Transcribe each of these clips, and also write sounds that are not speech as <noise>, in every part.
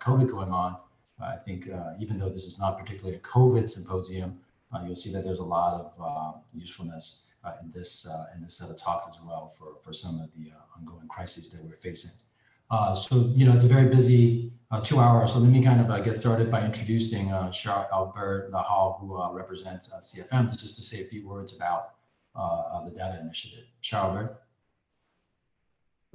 COVID going on, I think uh, even though this is not particularly a COVID symposium, uh, you'll see that there's a lot of uh, usefulness in this in this set of talks as well for, for some of the ongoing crises that we're facing. so, you know, it's a very busy two hours. So let me kind of get started by introducing Charles Albert Lehalle, who represents CFM, just to say a few words about the data initiative. Charles Albert.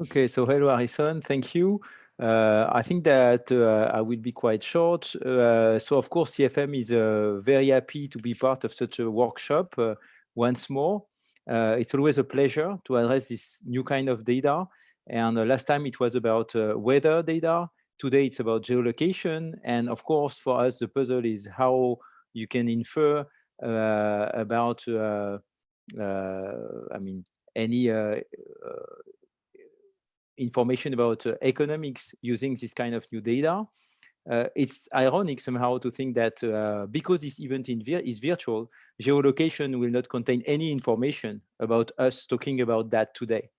Okay, so hello, Harrison. Thank you. Uh, I think that uh, I will be quite short. Uh, so, of course, CFM is uh, very happy to be part of such a workshop uh, once more. Uh, it's always a pleasure to address this new kind of data. And last time it was about weather data. Today it's about geolocation. And of course, for us, the puzzle is how you can infer about, I mean, any information about uh, economics using this kind of new data. Uh, it's ironic somehow to think that uh, because this event vir is virtual, geolocation will not contain any information about us talking about that today.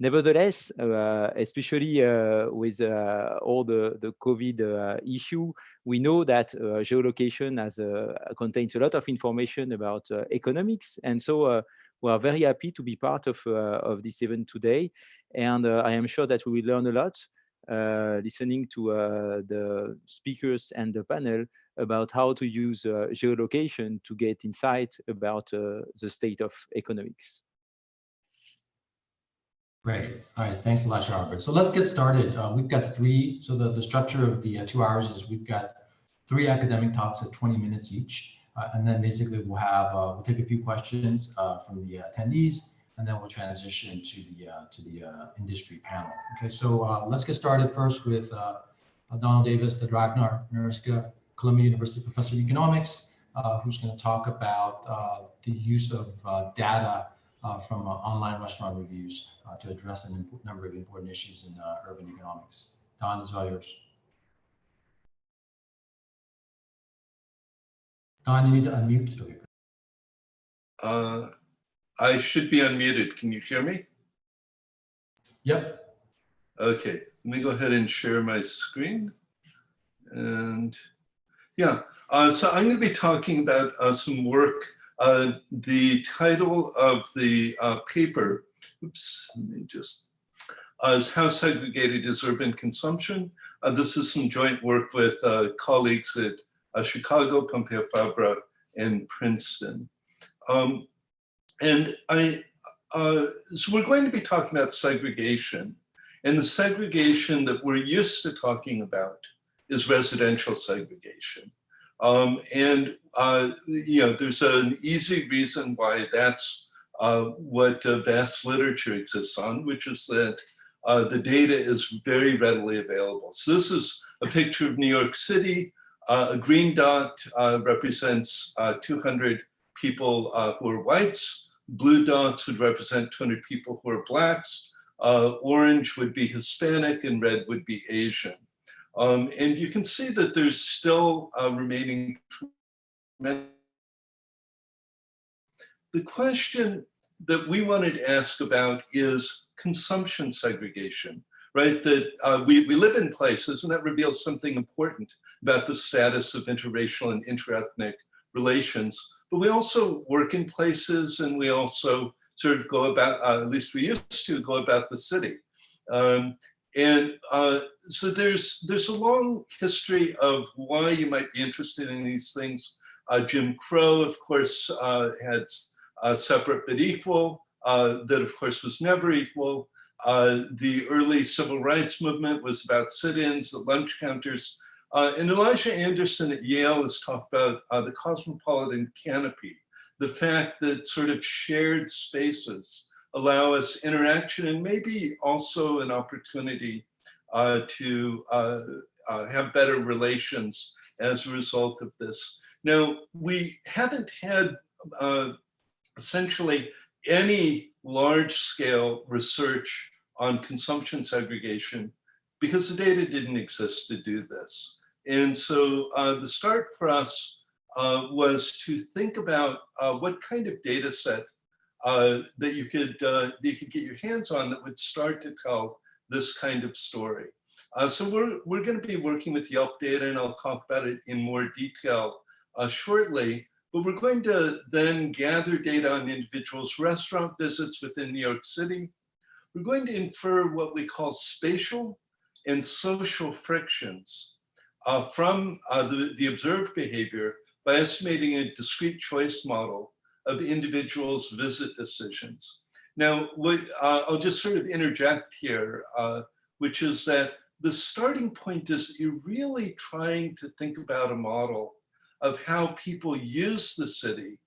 Nevertheless, uh, especially uh, with uh, all the, the COVID issue, we know that geolocation has, contains a lot of information about economics. And so we are very happy to be part of, uh, of this event today. And uh, I am sure that we will learn a lot uh, listening to the speakers and the panel about how to use geolocation to get insight about the state of economics. Great. All right. Thanks a lot. So let's get started. Uh, we've got three. So the, the structure of the uh, two hours is we've got three academic talks at 20 minutes each. Uh, and then basically we'll have, uh, we'll take a few questions uh, from the attendees, and then we'll transition to the to the industry panel. Okay, so let's get started first with Donald Davis, the Ragnar Nurkse, Columbia University professor of economics, who's going to talk about the use of data uh, from uh, online restaurant reviews uh, to address a number of important issues in urban economics. Don, is all yours. Don, you need to unmute. Uh, I should be unmuted. Can you hear me? Yep. Okay, let me go ahead and share my screen. And yeah, uh, so I'm going to be talking about uh, some work. Uh, the title of the uh, paper, oops, let me just, uh, is How Segregated is Urban Consumption? Uh, this is some joint work with colleagues at uh, Chicago, Pompeu Fabra, and Princeton. Um, and I, uh, so we're going to be talking about segregation. And the segregation that we're used to talking about is residential segregation. Um, and, uh, you know, there's an easy reason why that's uh, what uh, vast literature exists on, which is that uh, the data is very readily available. So this is a picture of New York City uh, a green dot uh, represents uh, 200 people uh, who are whites. Blue dots would represent 200 people who are blacks. Uh, orange would be Hispanic and red would be Asian. Um, and you can see that there's still remaining the question that we wanted to ask about is consumption segregation right? That uh, we, we live in places and that reveals something important about the status of interracial and interethnic relations. But we also work in places and we also sort of go about, uh, at least we used to go about the city. Um, and uh, so there's, there's a long history of why you might be interested in these things. Uh, Jim Crow, of course, uh, had separate but equal, uh, that of course was never equal. Uh, the early civil rights movement was about sit-ins, the lunch counters. Uh, and Elijah Anderson at Yale has talked about uh, the cosmopolitan canopy, the fact that sort of shared spaces allow us interaction and maybe also an opportunity uh, to uh, have better relations as a result of this. Now, we haven't had essentially any large scale research on consumption segregation because the data didn't exist to do this. And so uh, the start for us uh, was to think about uh, what kind of data set uh, that you could uh, that you could get your hands on that would start to tell this kind of story. Uh, so we're, we're going to be working with Yelp data and I'll talk about it in more detail shortly. But we're going to then gather data on individuals' restaurant visits within New York City. We're going to infer what we call spatial and social frictions uh, from uh, the, the observed behavior by estimating a discrete choice model of individuals' visit decisions. Now, what, uh, I'll just sort of interject here, uh, which is that the starting point is you're really trying to think about a model of how people use the city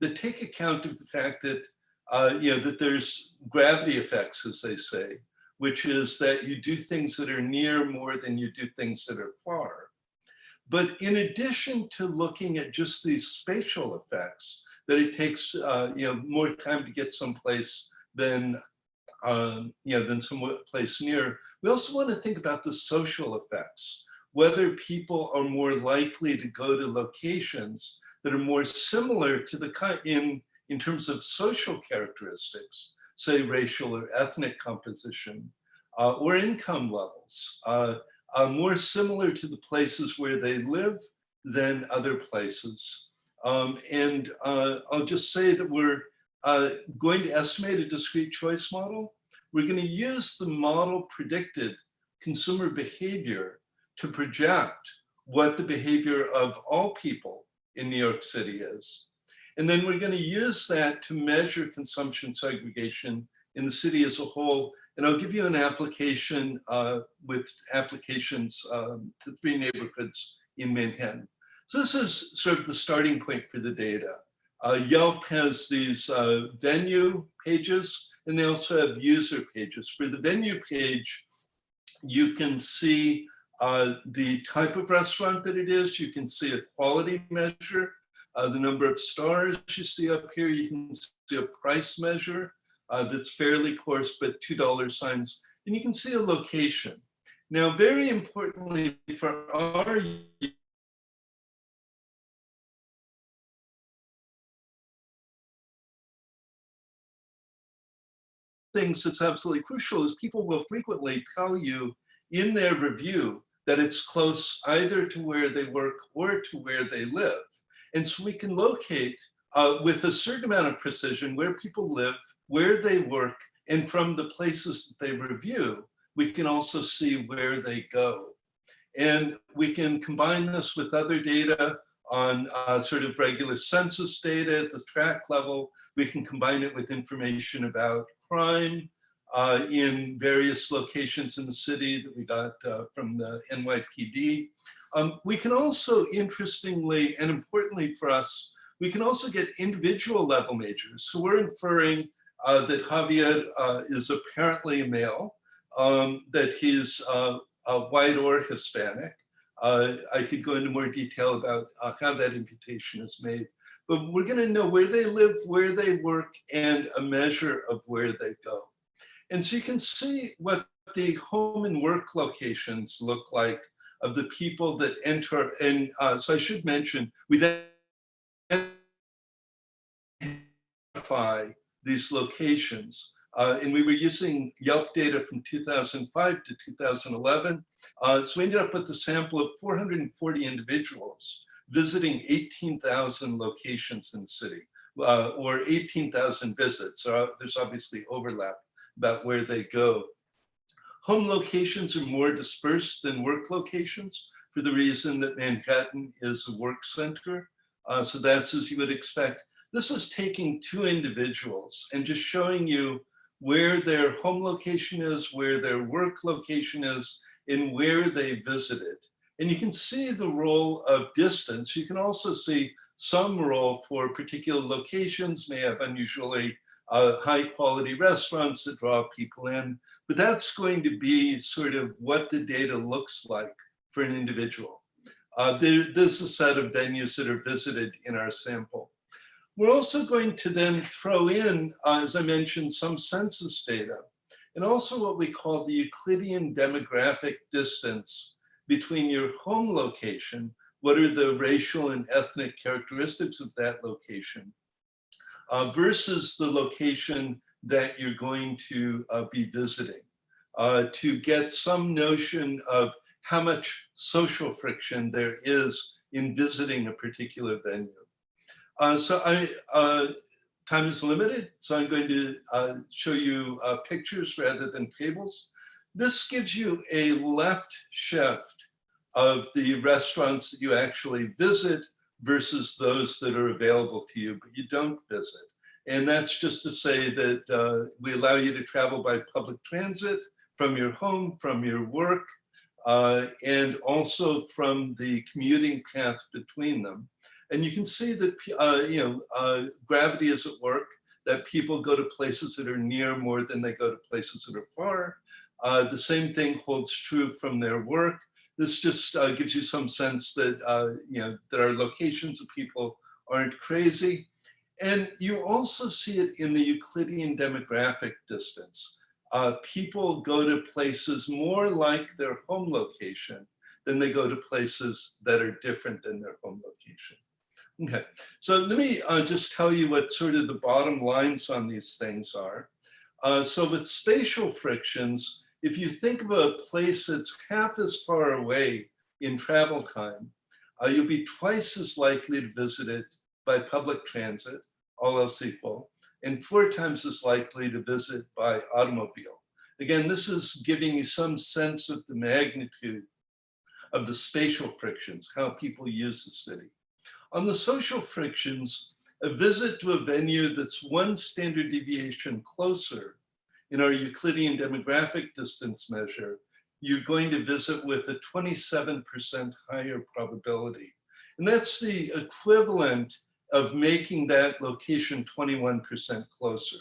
that take account of the fact that, uh, you know, that there's gravity effects, as they say, which is that you do things that are near more than you do things that are far. But in addition to looking at just these spatial effects, that it takes uh, you know more time to get someplace than um, you know than some place near. We also want to think about the social effects, whether people are more likely to go to locations that are more similar to the in in terms of social characteristics, say racial or ethnic composition, uh, or income levels, uh, more similar to the places where they live than other places. Um, and uh, I'll just say that we're uh, going to estimate a discrete choice model. We're going to use the model predicted consumer behavior to project what the behavior of all people in New York City is. And then we're going to use that to measure consumption segregation in the city as a whole. And I'll give you an application uh, with applications um, to three neighborhoods in Manhattan. So this is sort of the starting point for the data. Uh, Yelp has these uh, venue pages, and they also have user pages. For the venue page, you can see uh, the type of restaurant that it is. You can see a quality measure, uh, the number of stars you see up here. You can see a price measure uh, that's fairly coarse, but $2 signs. And you can see a location. Now, very importantly for our things that's absolutely crucial is people will frequently tell you in their review that it's close either to where they work or to where they live. And so we can locate uh, with a certain amount of precision where people live, where they work, and from the places that they review, we can also see where they go. And we can combine this with other data on uh, sort of regular census data at the tract level. We can combine it with information about crime uh, in various locations in the city that we got uh, from the NYPD. Um, we can also, interestingly and importantly for us, we can also get individual level measures. So we're inferring uh, that Javier uh, is apparently male, um, that he's uh, white or Hispanic. Uh, I could go into more detail about how that imputation is made but we're going to know where they live, where they work, and a measure of where they go. And so you can see what the home and work locations look like of the people that enter. And uh, so I should mention, we then identify these locations. Uh, and we were using Yelp data from 2005 to 2011. Uh, so we ended up with a sample of 440 individuals visiting 18,000 locations in the city uh, or 18,000 visits. So there's obviously overlap about where they go. Home locations are more dispersed than work locations for the reason that Manhattan is a work center. Uh, so that's as you would expect. This is taking two individuals and just showing you where their home location is, where their work location is, and where they visited. And you can see the role of distance. You can also see some role for particular locations may have unusually uh, high quality restaurants that draw people in, but that's going to be sort of what the data looks like for an individual. Uh, there, there's a set of venues that are visited in our sample. We're also going to then throw in, uh, as I mentioned, some census data, and also what we call the Euclidean demographic distance between your home location, what are the racial and ethnic characteristics of that location, uh, versus the location that you're going to uh, be visiting. uh, to get some notion of how much social friction there is in visiting a particular venue. Uh, so I, uh, time is limited, so I'm going to uh, show you uh, pictures rather than tables. This gives you a left shift of the restaurants that you actually visit versus those that are available to you, but you don't visit. And that's just to say that uh, we allow you to travel by public transit from your home, from your work, uh, and also from the commuting path between them. And you can see that, uh, you know, uh, gravity is at work, that people go to places that are near more than they go to places that are far. Uh, the same thing holds true from their work. This just uh, gives you some sense that, uh, you know, that our locations of people aren't crazy. And you also see it in the Euclidean demographic distance. Uh, people go to places more like their home location than they go to places that are different than their home location. Okay, so let me uh, just tell you what sort of the bottom lines on these things are. Uh, so with spatial frictions, if you think of a place that's half as far away in travel time, uh, you'll be twice as likely to visit it by public transit, all else equal, and four times as likely to visit by automobile. Again, this is giving you some sense of the magnitude of the spatial frictions, how people use the city. On the social frictions, a visit to a venue that's one standard deviation closer in our Euclidean demographic distance measure, you're going to visit with a 27% higher probability. And that's the equivalent of making that location 21% closer.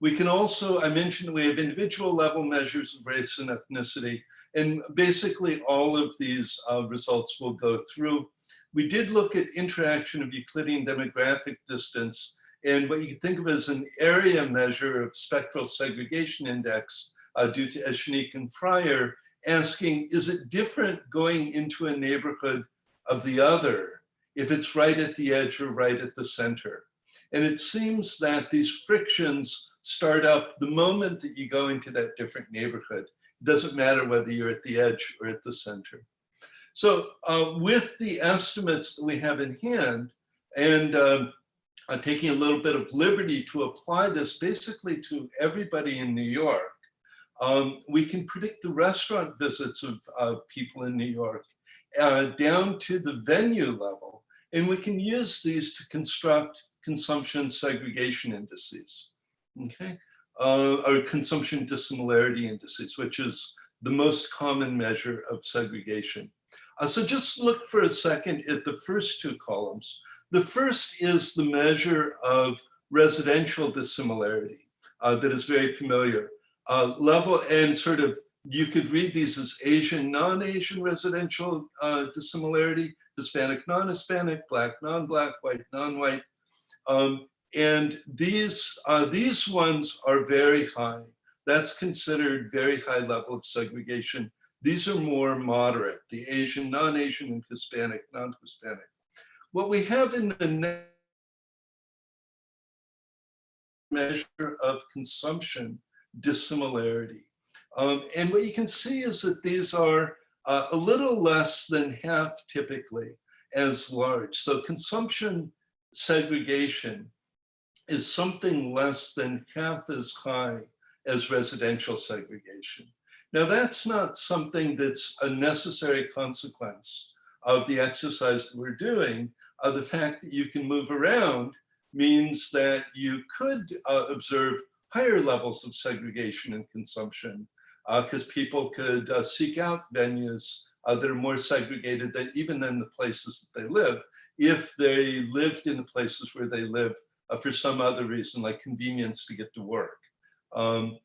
We can also, I mentioned we have individual level measures of race and ethnicity, and basically all of these uh, results will go through. We did look at interaction of Euclidean demographic distance and what you think of as an area measure of spectral segregation index uh, due to Echenique and Fryer, asking, is it different going into a neighborhood of the other if it's right at the edge or right at the center? And it seems that these frictions start up the moment that you go into that different neighborhood. It doesn't matter whether you're at the edge or at the center. So uh, with the estimates that we have in hand, and uh, uh, taking a little bit of liberty to apply this basically to everybody in New York, um, we can predict the restaurant visits of uh, people in New York uh, down to the venue level. And we can use these to construct consumption segregation indices, okay? Uh, or consumption dissimilarity indices, which is the most common measure of segregation. Uh, so just look for a second at the first two columns. The first is the measure of residential dissimilarity uh, that is very familiar. Uh, level and sort of, you could read these as Asian, non-Asian residential uh, dissimilarity, Hispanic, non-Hispanic, black, non-black, white, non-white, um, and these, uh, these ones are very high. That's considered very high level of segregation. These are more moderate, the Asian, non-Asian, and Hispanic, non-Hispanic. What we have in the measure of consumption dissimilarity. Um, and what you can see is that these are uh, a little less than half typically as large. So consumption segregation is something less than half as high as residential segregation. Now that's not something that's a necessary consequence of the exercise that we're doing. Uh, the fact that you can move around means that you could uh, observe higher levels of segregation and consumption because uh, people could uh, seek out venues uh, that are more segregated than even than the places that they live if they lived in the places where they live uh, for some other reason, like convenience to get to work. Um,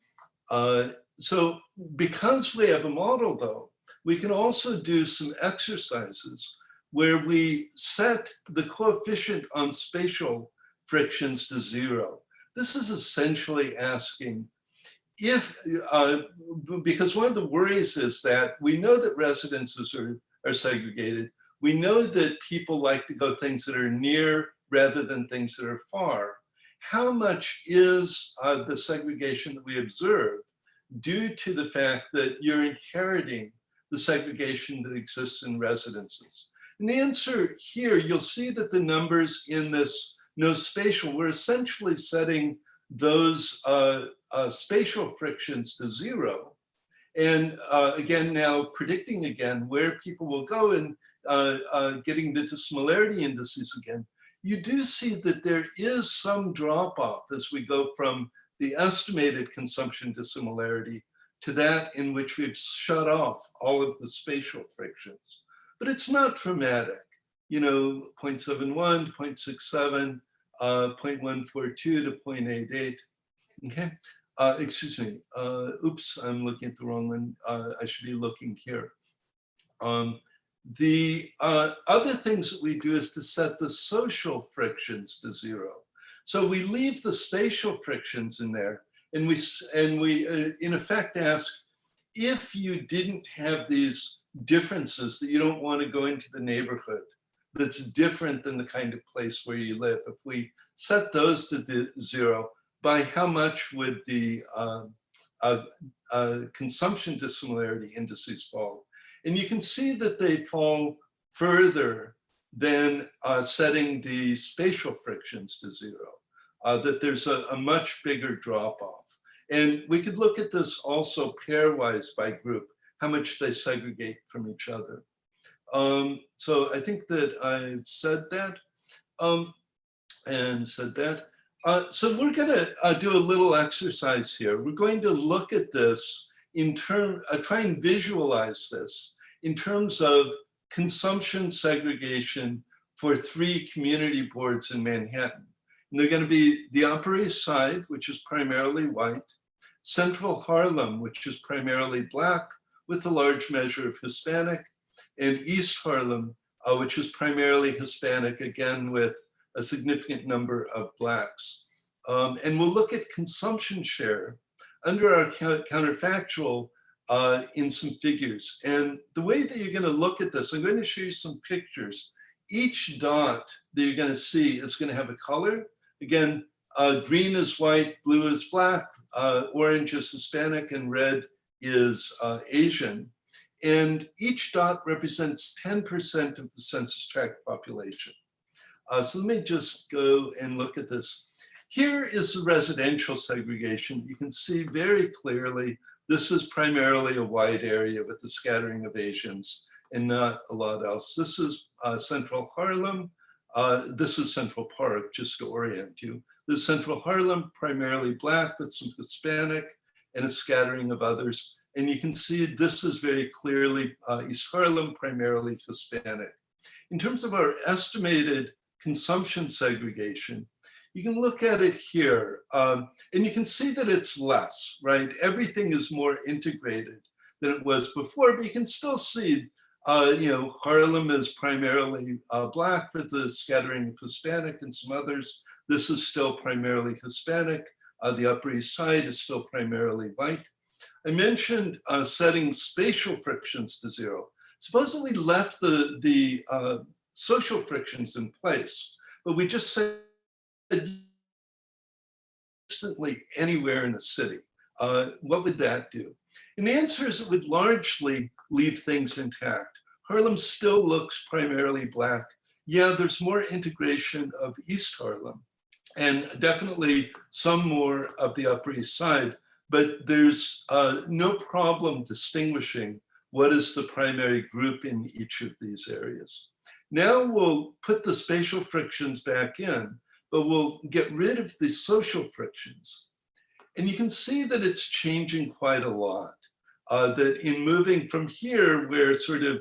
uh, so because we have a model though, we can also do some exercises where we set the coefficient on spatial frictions to zero. This is essentially asking if, uh, because one of the worries is that we know that residences are, are segregated, we know that people like to go things that are near rather than things that are far. How much is uh, the segregation that we observe due to the fact that you're inheriting the segregation that exists in residences? And the answer here, you'll see that the numbers in this no spatial, we're essentially setting those uh, uh, spatial frictions to zero. And uh, again, now predicting again where people will go and uh, uh, getting the dissimilarity indices again, you do see that there is some drop off as we go from the estimated consumption dissimilarity to that in which we've shut off all of the spatial frictions. But it's not dramatic, you know, 0.71, 0.67, uh, 0.142 to 0.88, okay? Uh, excuse me, uh, oops, I'm looking at the wrong one. Uh, I should be looking here. Um, the uh, other things that we do is to set the social frictions to zero. So we leave the spatial frictions in there and we, and we uh, in effect ask, if you didn't have these differences that you don't want to go into the neighborhood, that's different than the kind of place where you live. If we set those to zero, by how much would the uh, uh, uh, consumption dissimilarity indices fall? And you can see that they fall further than uh, setting the spatial frictions to zero, uh, that there's a, a much bigger drop off. And we could look at this also pairwise by group, how much they segregate from each other. Um, so I think that I've said that um, and said that. Uh, so we're going to uh, do a little exercise here. We're going to look at this in term, uh, try and visualize this in terms of consumption segregation for three community boards in Manhattan. And they're going to be the Upper East Side, which is primarily white, Central Harlem, which is primarily black, with a large measure of Hispanic, and East Harlem, uh, which is primarily Hispanic, again, with a significant number of blacks. Um, and we'll look at consumption share under our counterfactual uh, in some figures. And the way that you're gonna look at this, I'm going to show you some pictures. Each dot that you're gonna see is gonna have a color. Again, uh, green is white, blue is black, uh, orange is Hispanic, and red is uh, Asian. And each dot represents 10% of the census tract population. Uh, so let me just go and look at this. Here is the residential segregation. You can see very clearly this is primarily a white area with the scattering of Asians and not a lot else. This is uh, Central Harlem. Uh, this is Central Park, just to orient you. This Central Harlem, primarily black with some Hispanic and a scattering of others. And you can see this is very clearly uh, East Harlem, primarily Hispanic. In terms of our estimated consumption segregation, you can look at it here um, and you can see that it's less, right? Everything is more integrated than it was before, but you can still see, uh, you know, Harlem is primarily uh, black with the scattering of Hispanic and some others. This is still primarily Hispanic. Uh, the Upper East Side is still primarily white. I mentioned uh, setting spatial frictions to zero. Suppose we left the, the uh, social frictions in place, but we just said instantly anywhere in the city. Uh, what would that do? And the answer is it would largely leave things intact. Harlem still looks primarily black. Yeah, there's more integration of East Harlem and definitely some more of the Upper East Side, but there's uh, no problem distinguishing what is the primary group in each of these areas. Now we'll put the spatial frictions back in, but we'll get rid of the social frictions. And you can see that it's changing quite a lot. Uh, that in moving from here, where sort of,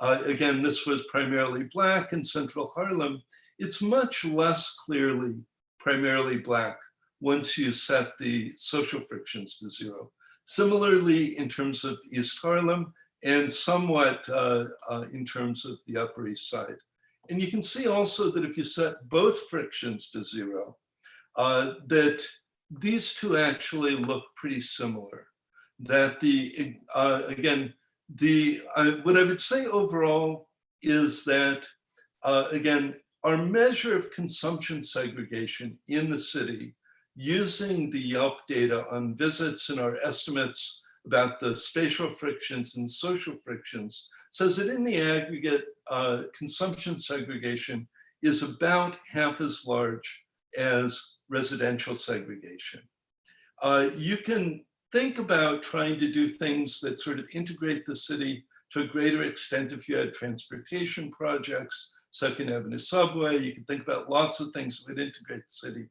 uh, again, this was primarily black in central Harlem, it's much less clearly primarily black once you set the social frictions to zero. Similarly, in terms of East Harlem and somewhat uh, uh, in terms of the Upper East Side. And you can see also that if you set both frictions to zero, uh, that these two actually look pretty similar. That the, uh, again, the uh, what I would say overall is that, uh, again, our measure of consumption segregation in the city using the Yelp data on visits and our estimates about the spatial frictions and social frictions says that in the aggregate, uh, consumption segregation is about half as large as residential segregation. Uh, you can think about trying to do things that sort of integrate the city to a greater extent if you had transportation projects, Second Avenue subway, you can think about lots of things that would integrate the city.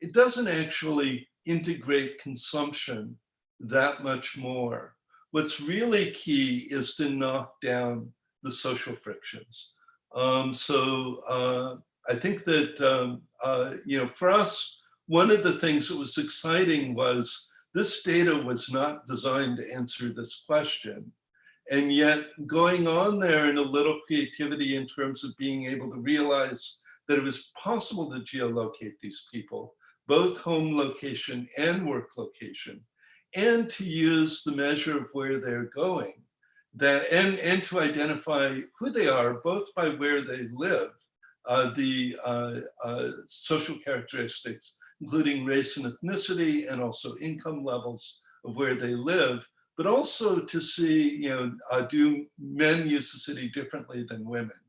It doesn't actually integrate consumption that much more. What's really key is to knock down the social frictions. Um, so uh, I think that, um, uh, you know, for us, one of the things that was exciting was this data was not designed to answer this question. And yet going on there in a little creativity in terms of being able to realize that it was possible to geolocate these people, both home location and work location, and to use the measure of where they're going, that and, and to identify who they are, both by where they live, uh, the uh, uh, social characteristics, including race and ethnicity, and also income levels of where they live, but also to see, you know, uh, do men use the city differently than women?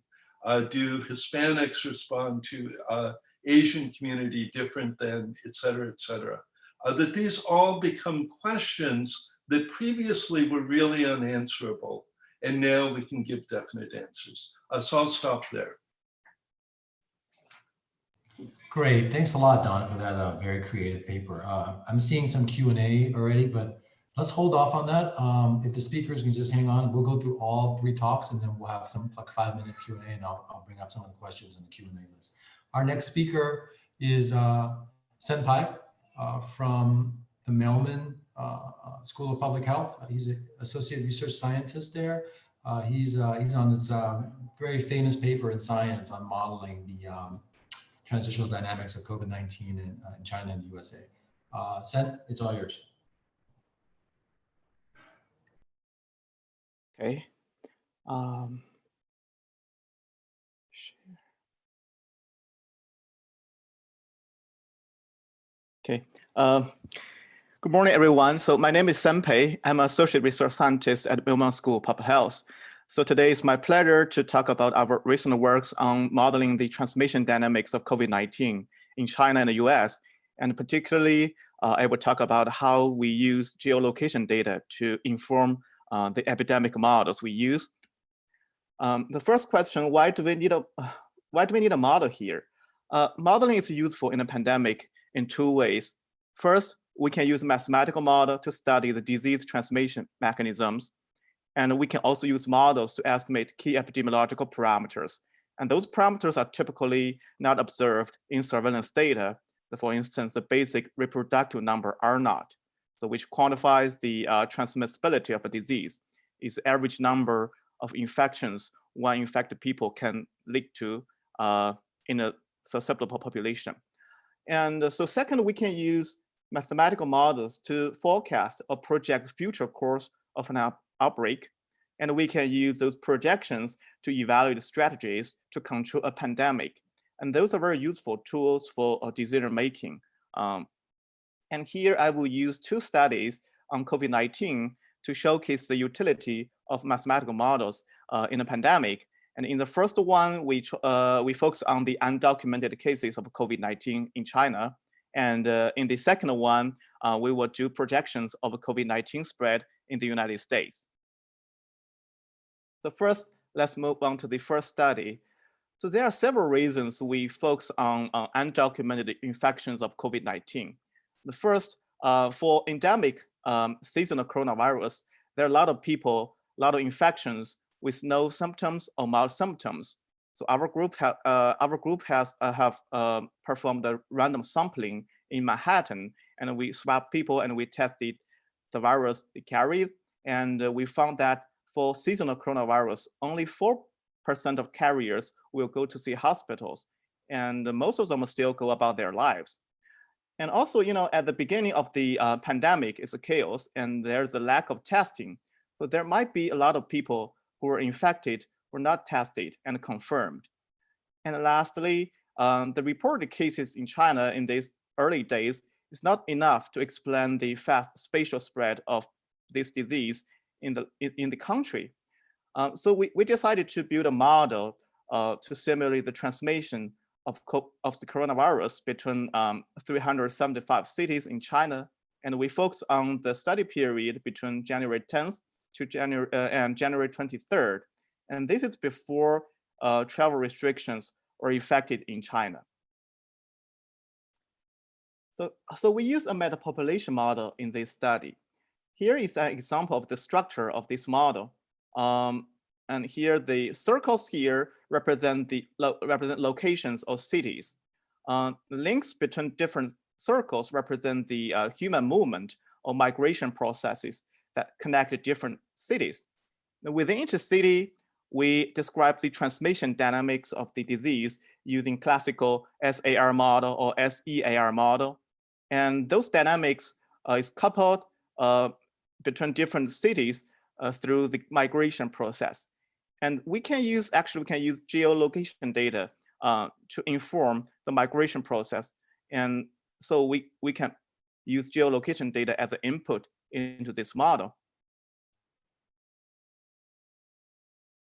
Uh, do Hispanics respond to uh, Asian community different than et cetera, et cetera? Uh, that these all become questions that previously were really unanswerable. And now we can give definite answers. Uh, so I'll stop there. Great. Thanks a lot, Don, for that uh, very creative paper. Uh, I'm seeing some Q&A already, but let's hold off on that. Um, if the speakers can just hang on, we'll go through all three talks and then we'll have some like five minute Q&A and I'll, I'll, bring up some of the questions in the Q&A list. Our next speaker is uh, Sen Pei uh, from the Mailman uh, uh School of Public Health. He's an associate research scientist there. He's, he's on this very famous paper in science on modeling the um, transitional dynamics of COVID-19 in, in, China and the USA. Sen, it's all yours. Okay. Um, okay. Um, good morning, everyone. So my name is Sen Pei. I'm an associate research scientist at Mailman School of Public Health. So today is my pleasure to talk about our recent works on modeling the transmission dynamics of COVID-19 in China and the US. And particularly, uh, I will talk about how we use geolocation data to inform uh, the epidemic models we use. Um, the first question, why do we need a, <sighs> why do we need a model here? Uh, modeling is useful in a pandemic in two ways. First, we can use a mathematical model to study the disease transmission mechanisms. And we can also use models to estimate key epidemiological parameters. And those parameters are typically not observed in surveillance data. For instance, the basic reproductive number R naught so which quantifies the uh, transmissibility of a disease, is average number of infections one infected people can lead to uh, in a susceptible population. And uh, so second, we can use mathematical models to forecast or project future course of an outbreak. And we can use those projections to evaluate strategies to control a pandemic. And those are very useful tools for uh, decision making. Um, and here I will use two studies on COVID-19 to showcase the utility of mathematical models uh, in a pandemic. And in the first one, we, uh, we focus on the undocumented cases of COVID-19 in China. And uh, in the second one, uh, we will do projections of COVID-19 spread in the United States. So first, let's move on to the first study. So there are several reasons we focus on undocumented infections of COVID-19. The first, uh, for endemic um, seasonal coronavirus, there are a lot of people, a lot of infections with no symptoms or mild symptoms. So our group, ha uh, our group has uh, have uh, performed a random sampling in Manhattan, and we swab people and we tested the virus it carries, and uh, we found that for seasonal coronavirus, only 4% of carriers will go to see hospitals, and most of them still go about their lives. And also, you know, at the beginning of the uh, pandemic, it's a chaos and there's a lack of testing. So there might be a lot of people who are infected were not tested and confirmed. And lastly, um, the reported cases in China in these early days is not enough to explain the fast spatial spread of this disease in the, in, in the country. Uh, so we, we decided to build a model uh, to simulate the transmission of, of the coronavirus between um, 375 cities in China. And we focus on the study period between January 10th to January uh, and January 23rd. And this is before uh, travel restrictions were effected in China. So, so we use a metapopulation model in this study. Here is an example of the structure of this model. Um, and here the circles here represent the lo represent locations or cities. Uh, the links between different circles represent the uh, human movement or migration processes that connect different cities. Now, within each city, we describe the transmission dynamics of the disease using classical SIR model or SEIR model. And those dynamics uh, is coupled uh, between different cities uh, through the migration process. And we can use, actually, we can use geolocation data to inform the migration process. And so we, we can use geolocation data as an input into this model.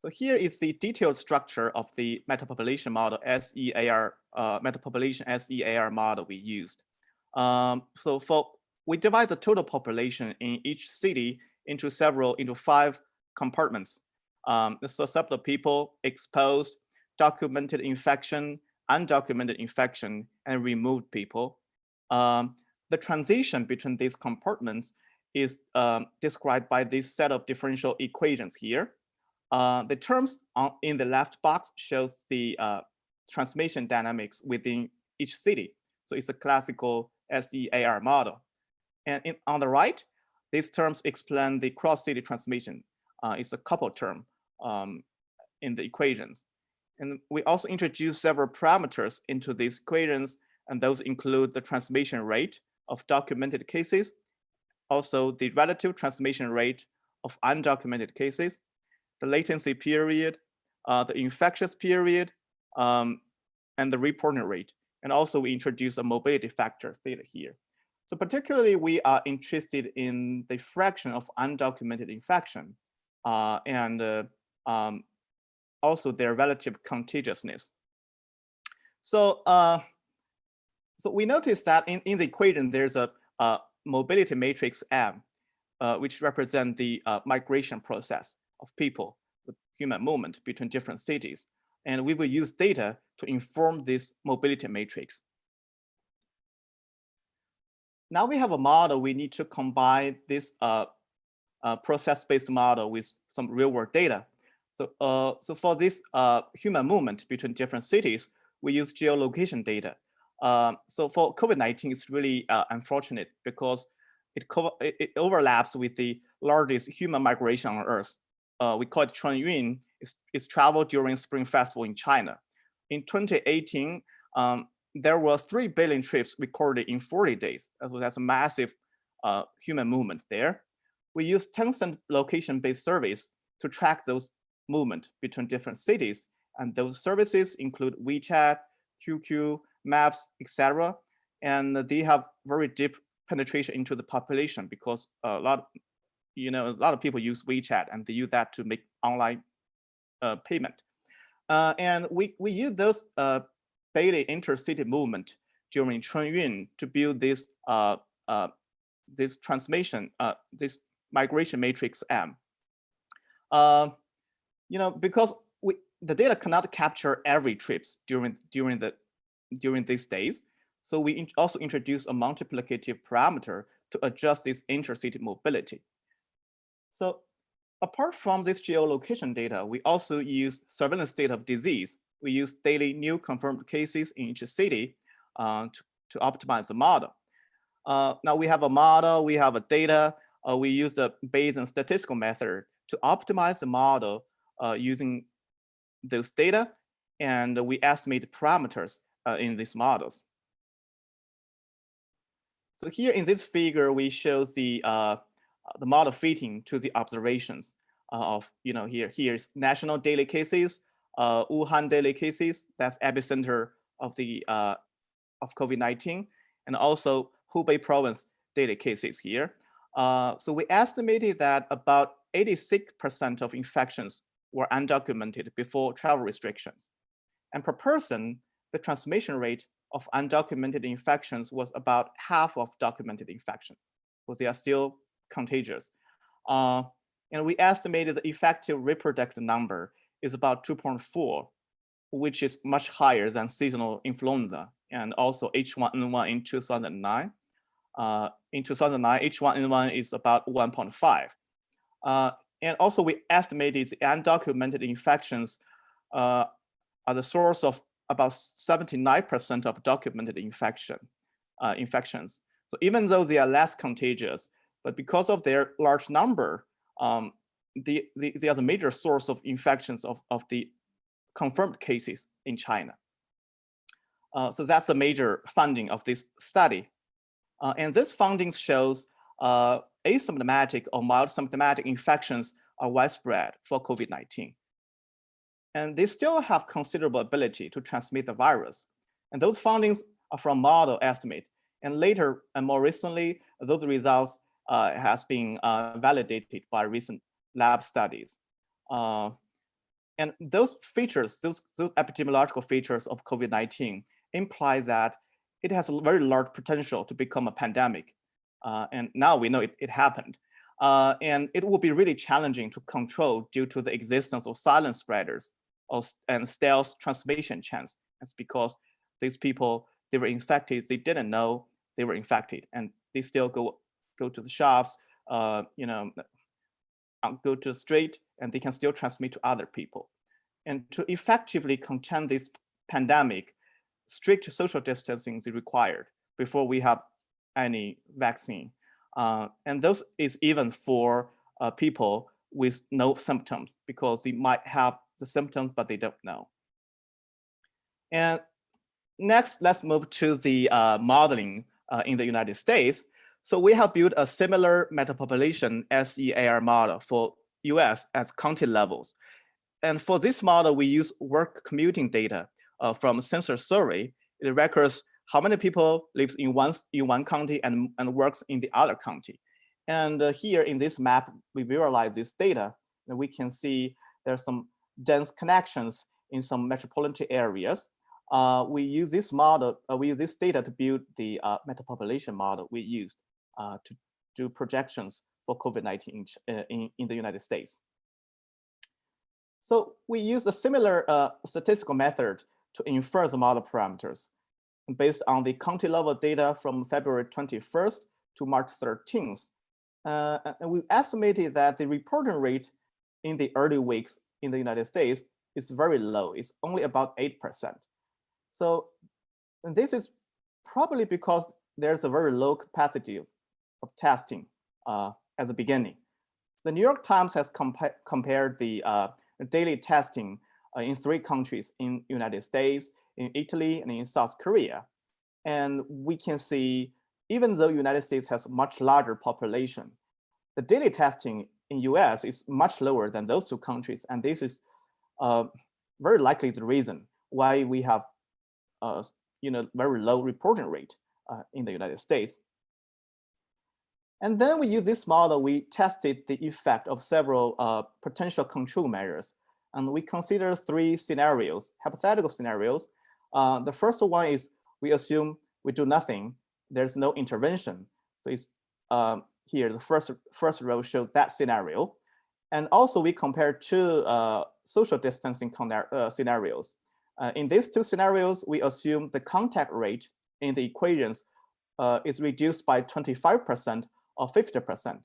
So here is the detailed structure of the metapopulation model, SEIR, uh, metapopulation SEIR model we used. Um, so for, we divide the total population in each city into several, into five compartments um, the of people exposed, documented infection, undocumented infection, and removed people. Um, the transition between these compartments is um, described by this set of differential equations here. Uh, the terms on, in the left box shows the uh, transmission dynamics within each city. So it's a classical SEIR model. And in, on the right, these terms explain the cross-city transmission. Uh, it's a couple term um, in the equations. And we also introduced several parameters into these equations, and those include the transmission rate of documented cases, also the relative transmission rate of undocumented cases, the latency period, uh, the infectious period, um, and the reporting rate. And also we introduce a mobility factor theta here. So particularly we are interested in the fraction of undocumented infection uh, and uh, um, also their relative contagiousness. So, uh, so we notice that in, in the equation, there's a, a mobility matrix M, uh, which represent the uh, migration process of people with human movement between different cities. And we will use data to inform this mobility matrix. Now we have a model, we need to combine this uh, uh, process-based model with some real world data. So, uh, so for this uh, human movement between different cities, we use geolocation data. Um, so for COVID-19, it's really uh, unfortunate because it, it, overlaps with the largest human migration on Earth. We call it Chunyun. It's, it's traveled during Spring Festival in China. In 2018, um, there were 3 billion trips recorded in 40 days. So that's a massive uh, human movement there. We use Tencent location-based surveys to track those movement between different cities. And those services include WeChat, QQ, Maps, etc. And they have very deep penetration into the population because a lot, you know, a lot of people use WeChat and they use that to make online payment. Uh, and we, we use those uh, daily intercity movement during Chunyun to build this uh, uh, this transmission, uh, this migration matrix M. Uh, you know, because we, the data cannot capture every trips during during the during these days. So we in also introduce a multiplicative parameter to adjust this intercity mobility. So apart from this geolocation data, we also use surveillance data of disease. We use daily new confirmed cases in each city uh, to, to optimize the model. Uh, now we have a model, we have a data, uh, we use the Bayesian statistical method to optimize the model uh, using those data, and we estimate parameters uh, in these models. So here in this figure, we show the uh, the model fitting to the observations of, you know, here here's national daily cases, uh, Wuhan daily cases, that's epicenter of the uh, of COVID-19, and also Hubei province daily cases here. Uh, so we estimated that about 86% of infections were undocumented before travel restrictions. And per person, the transmission rate of undocumented infections was about half of documented infection. So they are still contagious. Uh, and we estimated the effective reproductive number is about 2.4, which is much higher than seasonal influenza and also H1N1 in 2009. Uh, in 2009, H1N1 is about 1.5. Uh, and also we estimated the undocumented infections uh, are the source of about 79% of documented infection uh, infections. So even though they are less contagious, but because of their large number, um, the, the, they are the major source of infections of, of the confirmed cases in China. Uh, so that's the major funding of this study. Uh, and this finding shows uh, asymptomatic or mild symptomatic infections are widespread for COVID-19. And they still have considerable ability to transmit the virus. And those findings are from model estimate. And later and more recently, those results has been uh, validated by recent lab studies. Uh, and those features, those, those epidemiological features of COVID-19 imply that it has a very large potential to become a pandemic. Uh, and now we know it, it happened. Uh, and it will be really challenging to control due to the existence of silent spreaders or, and stealth transmission chains. It's because these people, they were infected, they didn't know they were infected, and they still go go to the shops, uh, you know, uh, go to the street, and they can still transmit to other people. And to effectively contain this pandemic, strict social distancing is required before we have any vaccine. Uh, and those is even for uh, people with no symptoms because they might have the symptoms, but they don't know. And next, let's move to the uh, modeling uh, in the United States. So we have built a similar metapopulation SEIR model for US as county levels. And for this model, we use work commuting data uh, from census survey. It records how many people lives in one, in one county and, and works in the other county. And uh, here in this map, we visualize this data, and we can see there's some dense connections in some metropolitan areas. Uh, we use this model, uh, we use this data to build the uh, metapopulation model we used to do projections for COVID-19 in, uh, in, in, the United States. So we use a similar statistical method to infer the model parameters based on the county level data from February 21st to March 13th. Uh, and we estimated that the reporting rate in the early weeks in the United States is very low. It's only about 8%. So this is probably because there's a very low capacity of, testing uh, at the beginning. The New York Times has compa compared the uh, daily testing uh, in three countries in United States, in Italy, and in South Korea. And we can see, even though United States has much larger population, the daily testing in US is much lower than those two countries. And this is uh, very likely the reason why we have uh, you know, very low reporting rate uh, in the United States. And then we use this model, we tested the effect of several uh, potential control measures. And we consider three scenarios, hypothetical scenarios. Uh, the first one is we assume we do nothing, there's no intervention. So it's um, here, the first, first row shows that scenario. And also we compare two uh, social distancing uh, scenarios. Uh, in these two scenarios, we assume the contact rate in the equations uh, is reduced by 25% or 50%.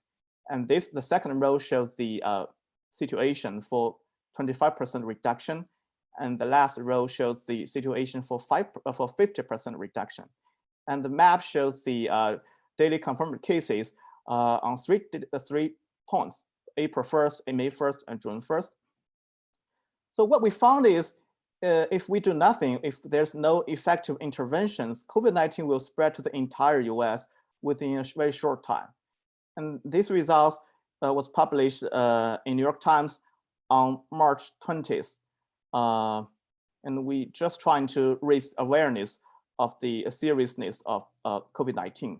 And this, the second row shows the uh, situation for 25% reduction. And the last row shows the situation for five uh, for 50% reduction. And the map shows the uh, daily confirmed cases uh, on three, three points, April 1st, May 1st, and June 1st. So what we found is uh, if we do nothing, if there's no effective interventions, COVID-19 will spread to the entire US within a very short time. And this results uh, was published uh, in New York Times on March 20th. Uh, and we just trying to raise awareness of the seriousness of uh, COVID-19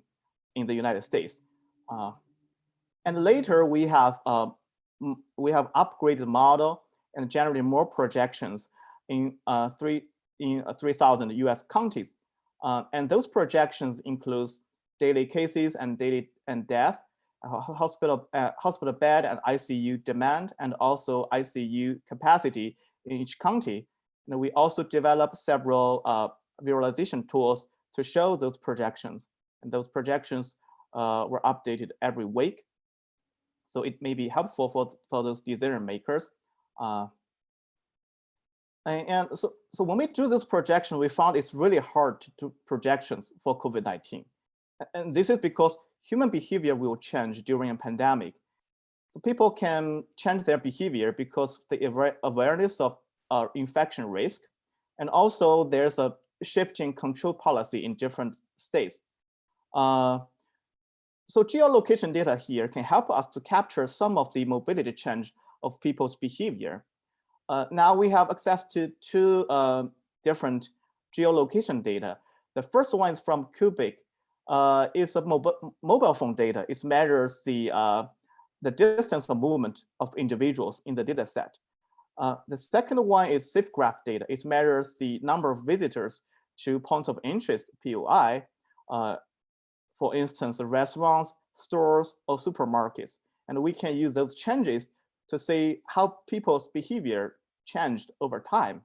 in the United States. Uh, and later we have uh, we have upgraded the model and generated more projections in uh, three in uh, 3,000 U.S. counties. And those projections include daily cases and daily and death, uh, hospital hospital bed and ICU demand, and also ICU capacity in each county. And we also developed several visualization tools to show those projections. And those projections uh, were updated every week. So it may be helpful for, for those decision makers. Uh, and, and so, so when we do this projection, we found it's really hard to do projections for COVID-19. And this is because human behavior will change during a pandemic. So people can change their behavior because of the awareness of uh, infection risk. And also there's a shifting control policy in different states. Uh, so geolocation data here can help us to capture some of the mobility change of people's behavior. Uh, now we have access to two uh, different geolocation data. The first one is from Cuebiq. Uh, it's a mobile mobile phone data. It measures the uh, the distance of movement of individuals in the data set. Uh, the second one is SafeGraph data. It measures the number of visitors to points of interest, POI, uh, for instance, restaurants, stores, or supermarkets. And we can use those changes to see how people's behavior changed over time.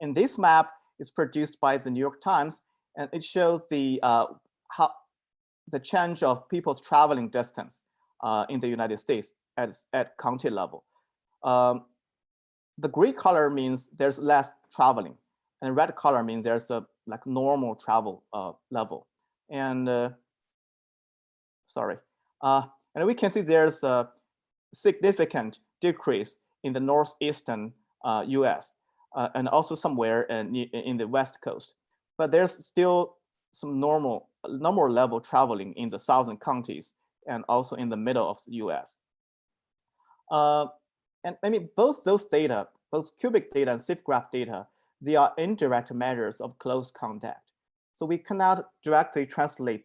And this map is produced by the New York Times, and it shows the uh, how the change of people's traveling distance uh, in the United States at, at county level. Um, the gray color means there's less traveling and red color means there's a like normal travel uh, level. And uh, sorry, uh, and we can see there's a significant decrease in the northeastern uh, U.S. Uh, and also somewhere in, in the west coast. But there's still some normal normal level traveling in the southern counties and also in the middle of the U.S. Uh, and I mean, both those data, both Cuebiq data and SafeGraph data they are indirect measures of close contact. So we cannot directly translate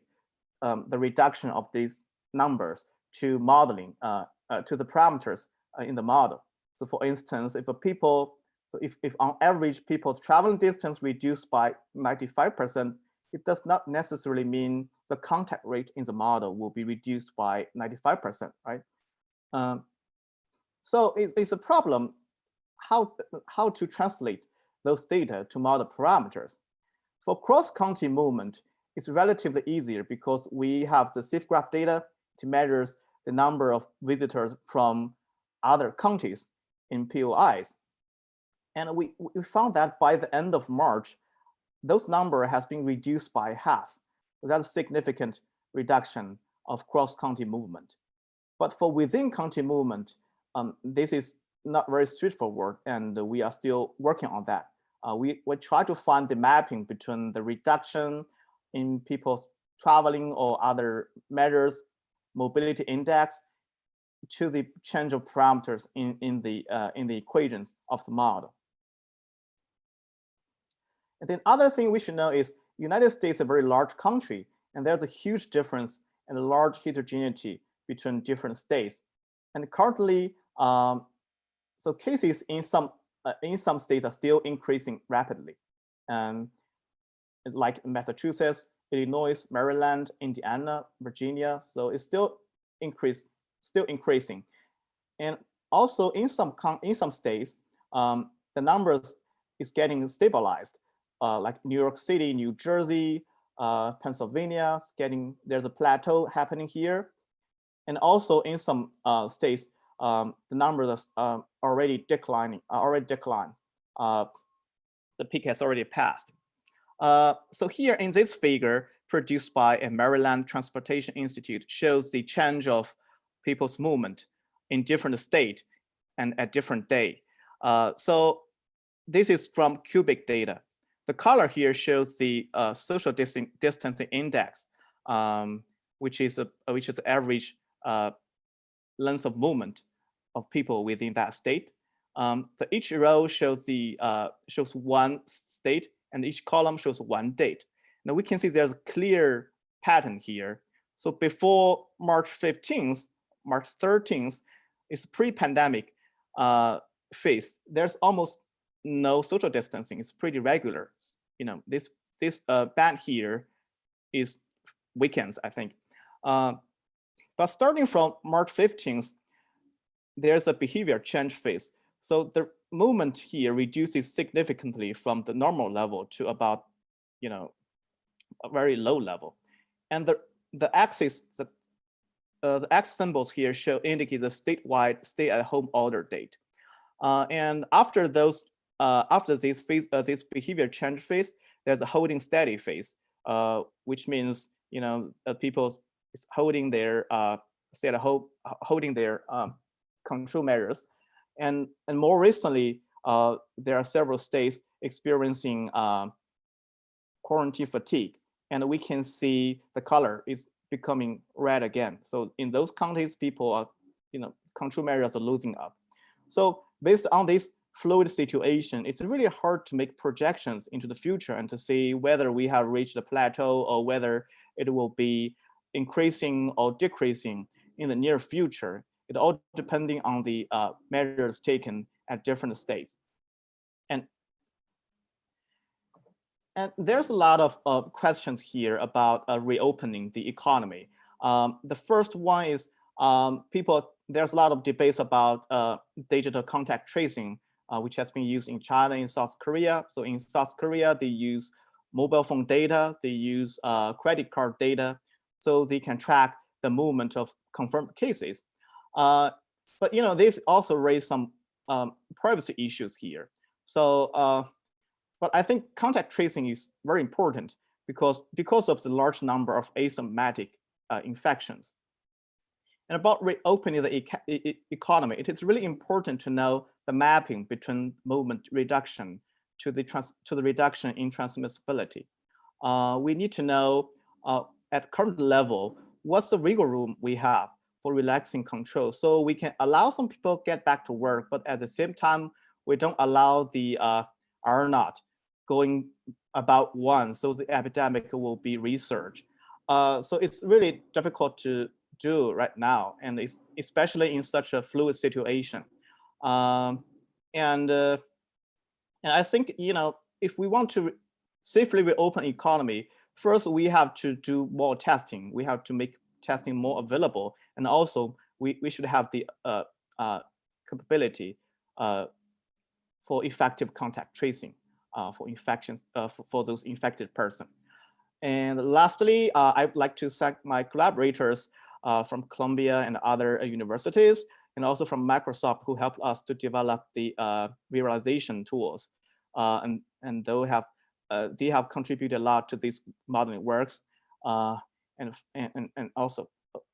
um, the reduction of these numbers to modeling, uh, uh, to the parameters uh, in the model. So for instance, if a people, so if, if on average people's traveling distance reduced by 95%, it does not necessarily mean the contact rate in the model will be reduced by 95%, right? Um, so it's, it's a problem how, how to translate those data to model parameters. For cross-county movement, it's relatively easier because we have the SafeGraph data to measure the number of visitors from other counties in POIs. And we, we found that by the end of March, those number has been reduced by half. So that's a significant reduction of cross-county movement. But for within county movement, um, this is not very straightforward, and we are still working on that. Uh, we, we try to find the mapping between the reduction in people's traveling or other measures, mobility index, to the change of parameters in, in, the, uh, in the equations of the model. And then other thing we should know is United States is a very large country, and there's a huge difference and a large heterogeneity between different states. And currently, um, so cases in some uh, in some states are still increasing rapidly. Um, like Massachusetts, Illinois, Maryland, Indiana, Virginia. So it's still increase, still increasing. And also in some in some states, um, the numbers is getting stabilized. Uh, like New York City, New Jersey, uh, Pennsylvania, getting there's a plateau happening here. And also in some uh, states, um, the numbers are um, already declining, already declined. Uh, the peak has already passed. Uh, so here in this figure produced by a Maryland Transportation Institute shows the change of people's movement in different state and at different day. Uh, so this is from Cuebiq data. The color here shows the uh, social distancing index, um, which is a which is average uh, length of movement of people within that state. Um, so each row shows the uh, shows one state, and each column shows one date. Now we can see there's a clear pattern here. So before March 15th, March 13th is pre-pandemic uh, phase. There's almost no social distancing. It's pretty regular. You know, this this uh, band here is weekends, I think. Uh, but starting from March 15th, there's a behavior change phase. So the movement here reduces significantly from the normal level to about, you know, a very low level. And the, the axis, the, uh, the X symbols here show indicate the statewide stay at home order date. Uh, and after those, uh, after this phase, uh, this behavior change phase, there's a holding steady phase, uh, which means, you know, people is holding their uh, stay at home, holding their um, control measures. And, and more recently, uh, there are several states experiencing uh, quarantine fatigue. And we can see the color is becoming red again. So in those counties, people are, you know, control measures are losing up. So based on this fluid situation, it's really hard to make projections into the future and to see whether we have reached a plateau or whether it will be increasing or decreasing in the near future. It all depending on the uh, measures taken at different states. And, and there's a lot of uh, questions here about uh, reopening the economy. Um, the first one is um, people, there's a lot of debates about uh, digital contact tracing, which has been used in China and South Korea. So in South Korea, they use mobile phone data, they use uh, credit card data, so they can track the movement of confirmed cases. Uh, but you know, this also raised some um, privacy issues here. So, uh, but I think contact tracing is very important because because of the large number of asymptomatic uh, infections. And about reopening the e economy, it is really important to know the mapping between movement reduction to the trans to the reduction in transmissibility. Uh, we need to know uh, at current level what's the wiggle room we have for relaxing control. So we can allow some people get back to work, but at the same time, we don't allow the uh, R naught going about one, so the epidemic will be resurged. Uh, so it's really difficult to do right now, and especially in such a fluid situation. Um, and uh, and I think you know if we want to safely reopen economy, first we have to do more testing. We have to make testing more available. And also we, we should have the uh, uh, capability uh, for effective contact tracing uh, for infections uh, for, for, those infected person. And lastly, I'd like to thank my collaborators from Columbia and other universities, and also from Microsoft who helped us to develop the visualization tools. and, and they have, they have contributed a lot to these modeling works and and and also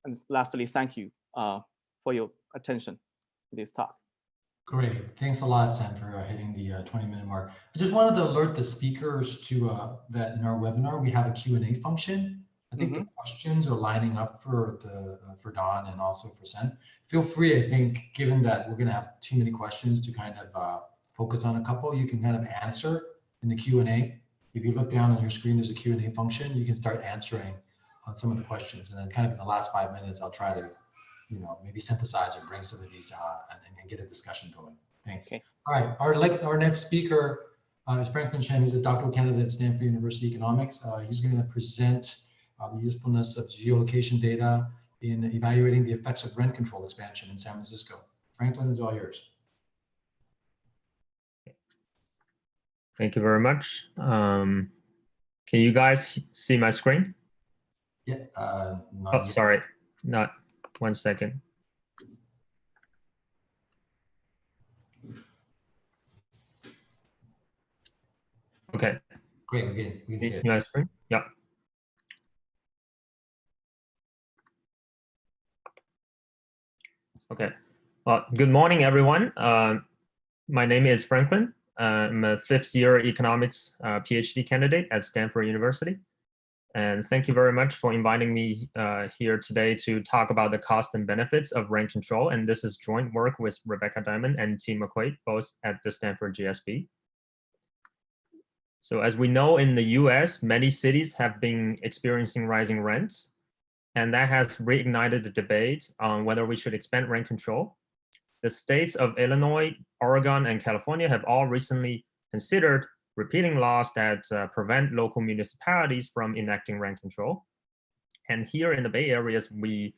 and lastly, thank you uh, for your attention to this talk. Great. Thanks a lot, Sam, for uh, hitting the uh, 20 minute mark. I just wanted to alert the speakers to uh, that in our webinar, we have a Q&A function. I think mm -hmm. the mm-hmm. questions are lining up for the uh, for Don and also for Sen. Feel free, I think, given that we're going to have too many questions to kind of uh, focus on a couple, you can kind of answer in the Q&A. If you look down on your screen, there's a Q&A function. You can start answering on some of the questions. And then kind of in the last five minutes, I'll try to, you know, maybe synthesize or bring some of these uh, and, and, get a discussion going. Thanks. Okay. All right, our, like, our next speaker uh, is Franklin Qian. He's a doctoral candidate at Stanford University Economics. Uh, he's going to present uh, the usefulness of geolocation data in evaluating the effects of rent control expansion in San Francisco. Franklin is all yours. Thank you very much. Um, can you guys see my screen? Yeah. Uh, oh, yet. sorry. Not one second. Okay. Great. We can, we can see it. My screen? Yeah. Okay. Well, good morning, everyone. Uh, my name is Franklin. Uh, I'm a fifth year economics uh, PhD candidate at Stanford University. And thank you very much for inviting me uh, here today to talk about the cost and benefits of rent control. And this is joint work with Rebecca Diamond and Tim McQuade, both at the Stanford GSB. So as we know in the US, many cities have been experiencing rising rents, and that has reignited the debate on whether we should expand rent control. The states of Illinois, Oregon, and California have all recently considered repealing laws that uh, prevent local municipalities from enacting rent control. And here in the Bay Areas, we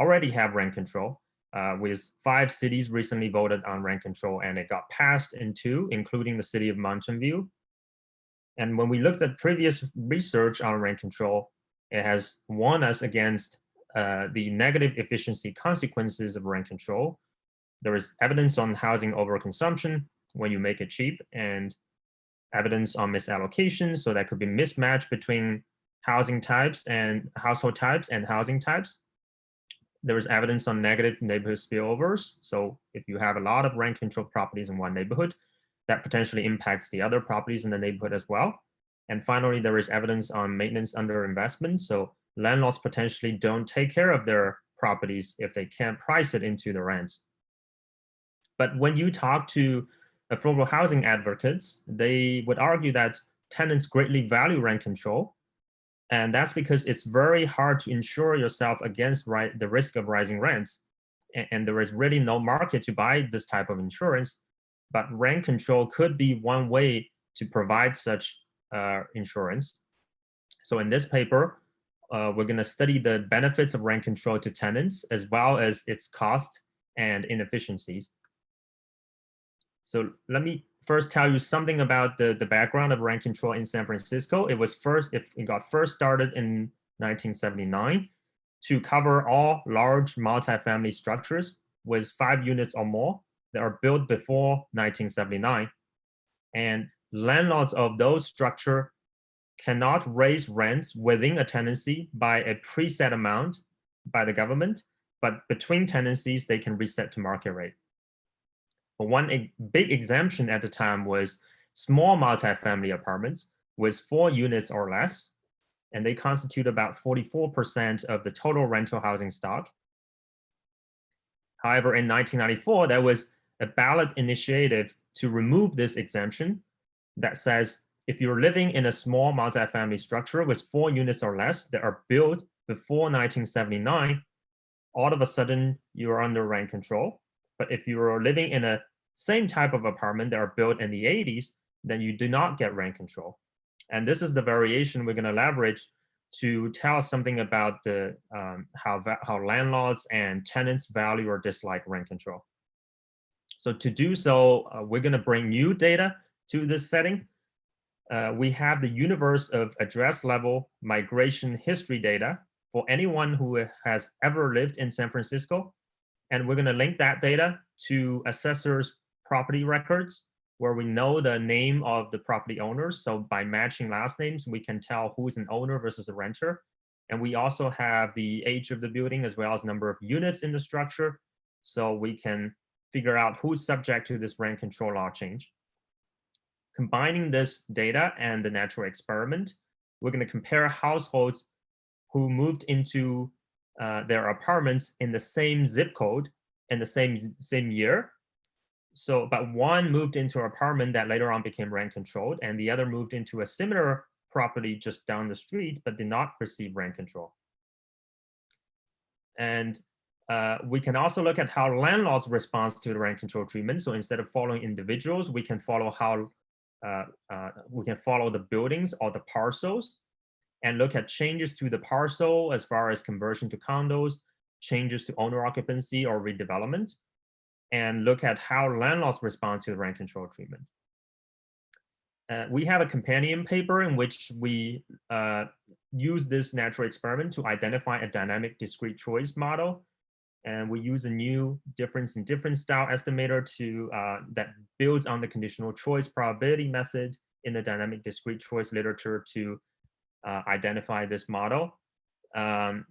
already have rent control uh, with five cities recently voted on rent control and it got passed in two, including the city of Mountain View. And when we looked at previous research on rent control, it has warned us against uh, the negative efficiency consequences of rent control. There is evidence on housing overconsumption when you make it cheap and evidence on misallocation. So that could be mismatch between housing types and household types and housing types. There is evidence on negative neighborhood spillovers. So if you have a lot of rent control properties in one neighborhood, that potentially impacts the other properties in the neighborhood as well. And finally, there is evidence on maintenance under investment. So landlords potentially don't take care of their properties if they can't price it into the rents. But when you talk to affordable housing advocates, they would argue that tenants greatly value rent control. And that's because it's very hard to insure yourself against the risk of rising rents. And, and there is really no market to buy this type of insurance. But rent control could be one way to provide such insurance. So in this paper, uh, we're going to study the benefits of rent control to tenants as well as its costs and inefficiencies. So let me first tell you something about the, the background of rent control in San Francisco. It was first, it got first started in 1979 to cover all large multifamily structures with five units or more that are built before 1979. And landlords of those structure cannot raise rents within a tenancy by a preset amount by the government, but between tenancies, they can reset to market rate. But one big exemption at the time was small multifamily apartments with four units or less, and they constitute about 44% of the total rental housing stock. However, in 1994, there was a ballot initiative to remove this exemption that says if you're living in a small multifamily structure with four units or less that are built before 1979, all of a sudden you are under rent control. But if you are living in a same type of apartment that are built in the 80s, then you do not get rent control. And this is the variation we're going to leverage to tell something about the um, how, how landlords and tenants value or dislike rent control. So to do so, uh, we're going to bring new data to this setting. Uh, we have the universe of address level migration history data for anyone who has ever lived in San Francisco and we're going to link that data to assessors property records where we know the name of the property owners. So by matching last names, we can tell who's an owner versus a renter. And we also have the age of the building as well as number of units in the structure. So we can figure out who's subject to this rent control law change. Combining this data and the natural experiment, we're going to compare households who moved into uh, their apartments in the same zip code in the same same year. So, but one moved into an apartment that later on became rent controlled, and the other moved into a similar property just down the street, but did not receive rent control. And uh, we can also look at how landlords respond to the rent control treatment. So instead of following individuals, we can follow how we can follow the buildings or the parcels and look at changes to the parcel as far as conversion to condos, changes to owner occupancy or redevelopment, and look at how landlords respond to the rent control treatment. Uh, we have a companion paper in which we uh, use this natural experiment to identify a dynamic discrete choice model. And we use a new difference in difference style estimator to uh, that builds on the conditional choice probability method in the dynamic discrete choice literature to uh, identify this model. Um,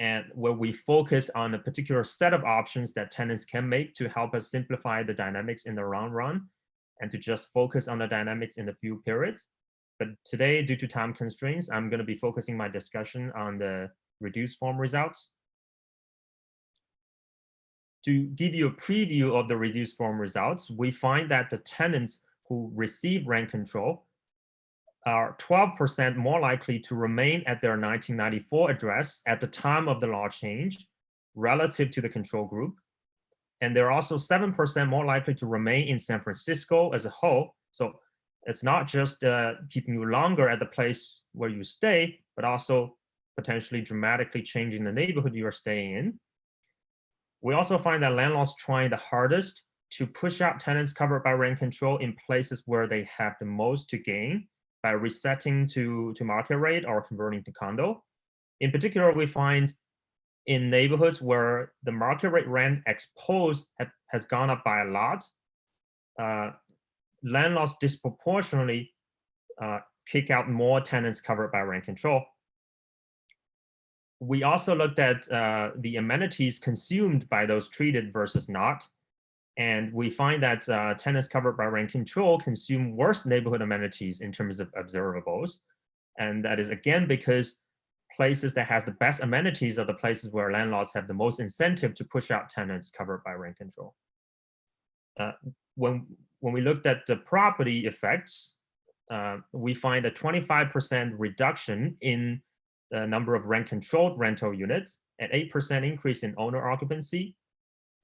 and where we focus on a particular set of options that tenants can make to help us simplify the dynamics in the long run and to just focus on the dynamics in the few periods. But today, due to time constraints, I'm going to be focusing my discussion on the reduced form results. To give you a preview of the reduced form results, we find that the tenants who receive rent control are 12% more likely to remain at their 1994 address at the time of the law change relative to the control group. And they're also 7% more likely to remain in San Francisco as a whole. So it's not just uh, keeping you longer at the place where you stay, but also potentially dramatically changing the neighborhood you are staying in. We also find that landlords trying the hardest to push out tenants covered by rent control in places where they have the most to gain by resetting to, to market rate or converting to condo. In particular, we find in neighborhoods where the market rate rent exposed have, has gone up by a lot, uh, landlords disproportionately uh, kick out more tenants covered by rent control. We also looked at uh, the amenities consumed by those treated versus not. And we find that uh, tenants covered by rent control consume worse neighborhood amenities in terms of observables. And that is again because places that has the best amenities are the places where landlords have the most incentive to push out tenants covered by rent control. Uh, when, when we looked at the property effects, uh, we find a 25% reduction in the number of rent controlled rental units, an 8% increase in owner occupancy,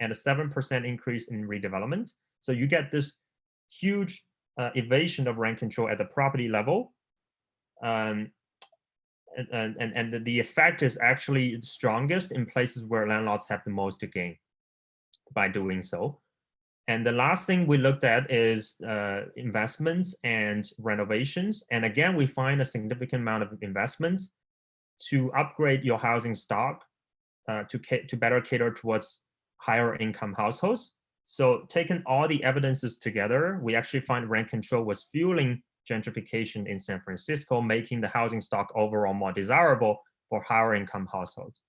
and a 7% increase in redevelopment. So you get this huge uh, evasion of rent control at the property level. Um, and, and, and the effect is actually strongest in places where landlords have the most to gain by doing so. And the last thing we looked at is uh, investments and renovations. And again, we find a significant amount of investments to upgrade your housing stock uh, to, to better cater towards higher income households. So taking all the evidences together, we actually find rent control was fueling gentrification in San Francisco, making the housing stock overall more desirable for higher income households.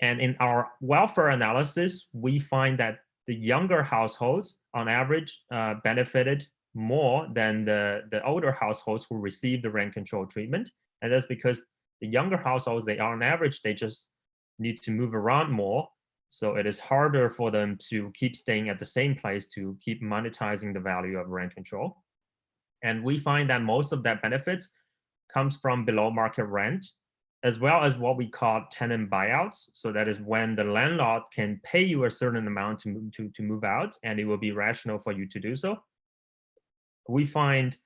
And in our welfare analysis, we find that the younger households on average uh, benefited more than the, the older households who received the rent control treatment. And that's because the younger households, they are on average, they just need to move around more. So it is harder for them to keep staying at the same place to keep monetizing the value of rent control. And we find that most of that benefit comes from below market rent, as well as what we call tenant buyouts. So that is when the landlord can pay you a certain amount to move, to, to move out, and it will be rational for you to do so. We find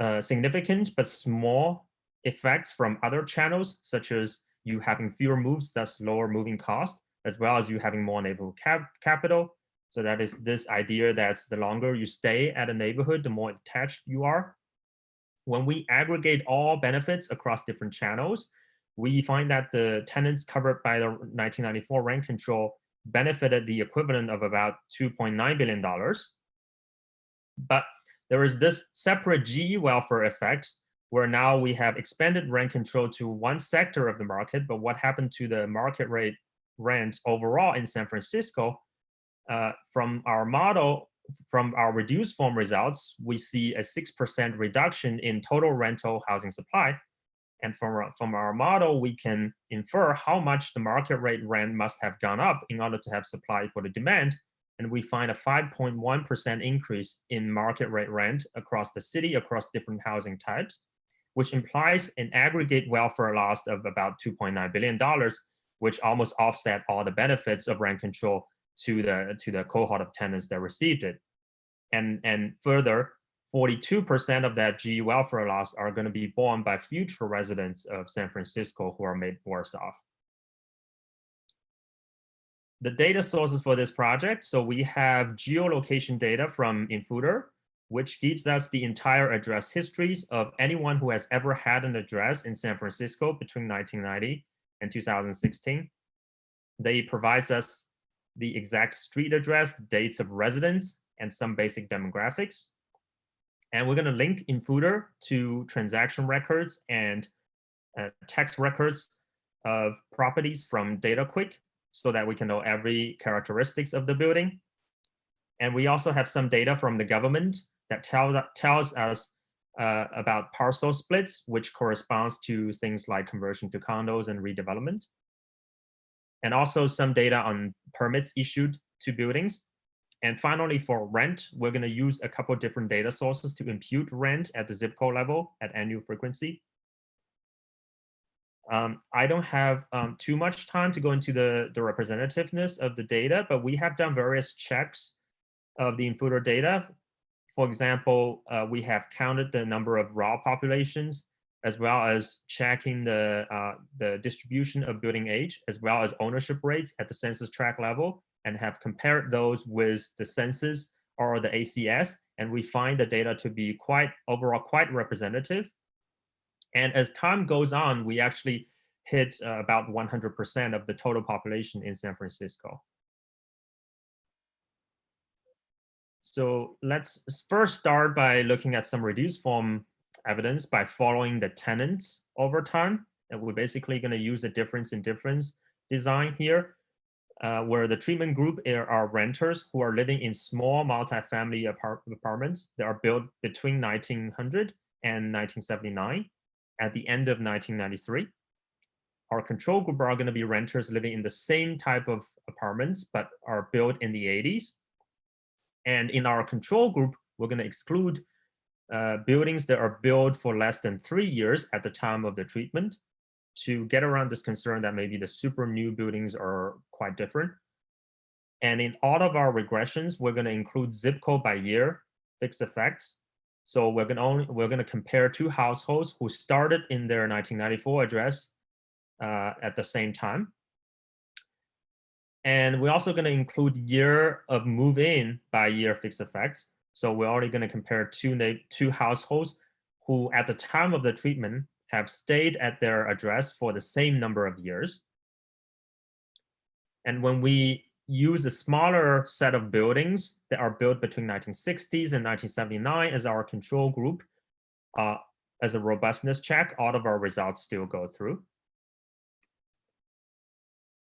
uh, significant but small effects from other channels, such as you having fewer moves, thus lower moving cost, as well as you having more neighborhood cap capital. So that is this idea that the longer you stay at a neighborhood, the more attached you are. When we aggregate all benefits across different channels, we find that the tenants covered by the 1994 rent control benefited the equivalent of about $2.9 billion. But there is this separate GE welfare effect where now we have expanded rent control to one sector of the market, but what happened to the market rate rent overall in San Francisco? Uh, from our model, from our reduced form results, we see a 6% reduction in total rental housing supply. And from our, from our model, we can infer how much the market rate rent must have gone up in order to have supply for the demand. And we find a 5.1% increase in market rate rent across the city, across different housing types which implies an aggregate welfare loss of about $2.9 billion, which almost offset all the benefits of rent control to the, to the cohort of tenants that received it. And, and further, 42% of that GE welfare loss are going to be borne by future residents of San Francisco who are made worse off. The data sources for this project, so we have geolocation data from Infutor, which gives us the entire address histories of anyone who has ever had an address in San Francisco between 1990 and 2016. They provides us the exact street address, dates of residence, and some basic demographics. And we're going to link Infutor to transaction records and uh, text records of properties from DataQuick so that we can know every characteristics of the building. And we also have some data from the government that tells, tells us uh, about parcel splits, which corresponds to things like conversion to condos and redevelopment. And also some data on permits issued to buildings. and finally, for rent, we're going to use a couple different data sources to impute rent at the zip code level at annual frequency. Um, I don't have um, too much time to go into the, the representativeness of the data, but we have done various checks of the Infutor data. For example, uh, we have counted the number of raw populations, as well as checking the, uh, the distribution of building age, as well as ownership rates at the census tract level, and have compared those with the census or the ACS. And we find the data to be quite overall quite representative. And as time goes on, we actually hit uh, about 100% of the total population in San Francisco. So let's first start by looking at some reduced form evidence by following the tenants over time. And we're basically going to use a difference in difference design here, uh, where the treatment group are renters who are living in small multifamily apart apartments that are built between 1900 and 1979 at the end of 1993. Our control group are going to be renters living in the same type of apartments, but are built in the 80s. And in our control group, we're going to exclude uh, buildings that are built for less than three years at the time of the treatment to get around this concern that maybe the super new buildings are quite different. And in all of our regressions, we're going to include zip code by year fixed effects so we're going to only we're going to compare two households who started in their 1994 address uh, at the same time. And we're also going to include year of move in by year fixed effects. So we're already going to compare two two households who at the time of the treatment have stayed at their address for the same number of years. And when we use a smaller set of buildings that are built between 1960s and 1979 as our control group. Uh, as a robustness check, all of our results still go through.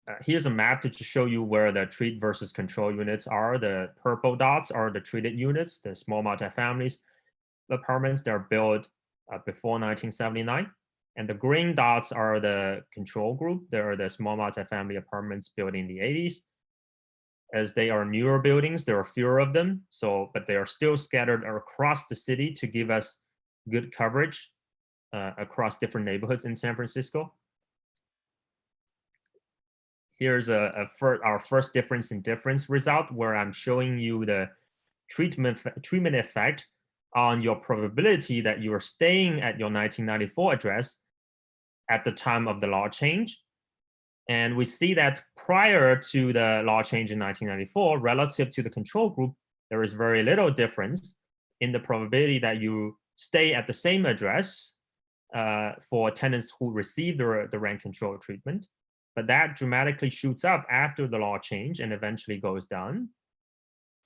Uh, here's a map to show you where the treat versus control units are. The purple dots are the treated units, the small multifamilies apartments that are built uh, before 1979. And the green dots are the control group. They are the small multifamily apartments built in the 80s as they are newer buildings, there are fewer of them. So, but they are still scattered across the city to give us good coverage uh, across different neighborhoods in San Francisco. Here's a, a fir our first difference in difference result where I'm showing you the treatment treatment effect on your probability that you are staying at your 1994 address at the time of the law change and we see that prior to the law change in 1994, relative to the control group, there is very little difference in the probability that you stay at the same address uh, for tenants who receive the, the rent control treatment. But that dramatically shoots up after the law change and eventually goes down.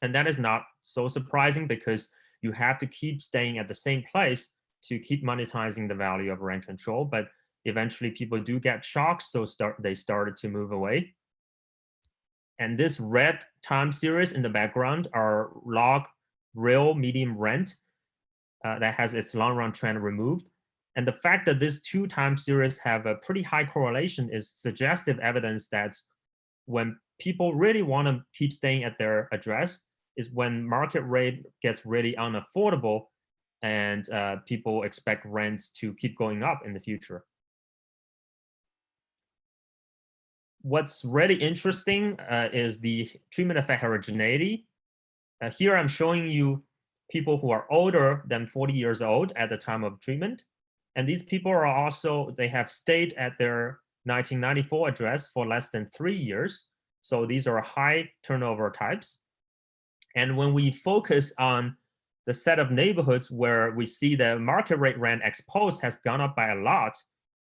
And that is not so surprising because you have to keep staying at the same place to keep monetizing the value of rent control. But eventually people do get shocks, so start they started to move away. And this red time series in the background are log real medium rent uh, that has its long run trend removed. And the fact that these two time series have a pretty high correlation is suggestive evidence that when people really want to keep staying at their address is when market rate gets really unaffordable and uh, people expect rents to keep going up in the future. what's really interesting uh, is the treatment effect heterogeneity. Uh, here I'm showing you people who are older than 40 years old at the time of treatment. And these people are also, they have stayed at their 1994 address for less than three years. So these are high turnover types. And when we focus on the set of neighborhoods where we see the market rate rent exposed has gone up by a lot,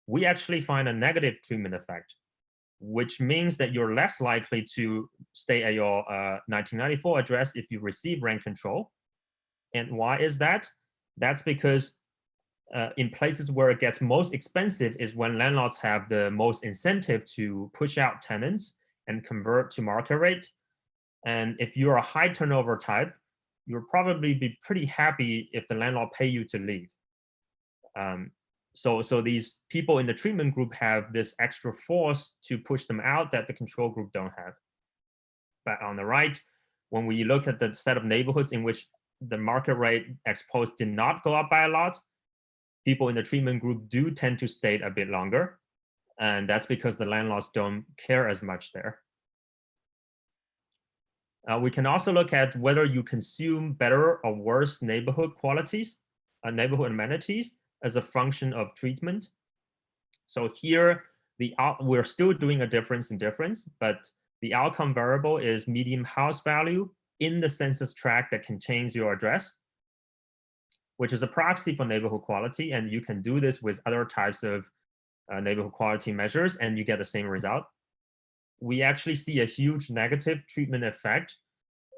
we actually find a negative treatment effect which means that you're less likely to stay at your uh, 1994 address if you receive rent control. And why is that? That's because uh, in places where it gets most expensive is when landlords have the most incentive to push out tenants and convert to market rate. And if you're a high turnover type, you'll probably be pretty happy if the landlord pay you to leave. Um, so so these people in the treatment group have this extra force to push them out that the control group don't have. But on the right, when we look at the set of neighborhoods in which the market rate ex post did not go up by a lot, people in the treatment group do tend to stay a bit longer. And that's because the landlords don't care as much there. Uh, we can also look at whether you consume better or worse neighborhood qualities, uh, neighborhood amenities as a function of treatment. So here, the out, we're still doing a difference in difference, but the outcome variable is median house value in the census tract that contains your address, which is a proxy for neighborhood quality. And you can do this with other types of uh, neighborhood quality measures, and you get the same result. We actually see a huge negative treatment effect,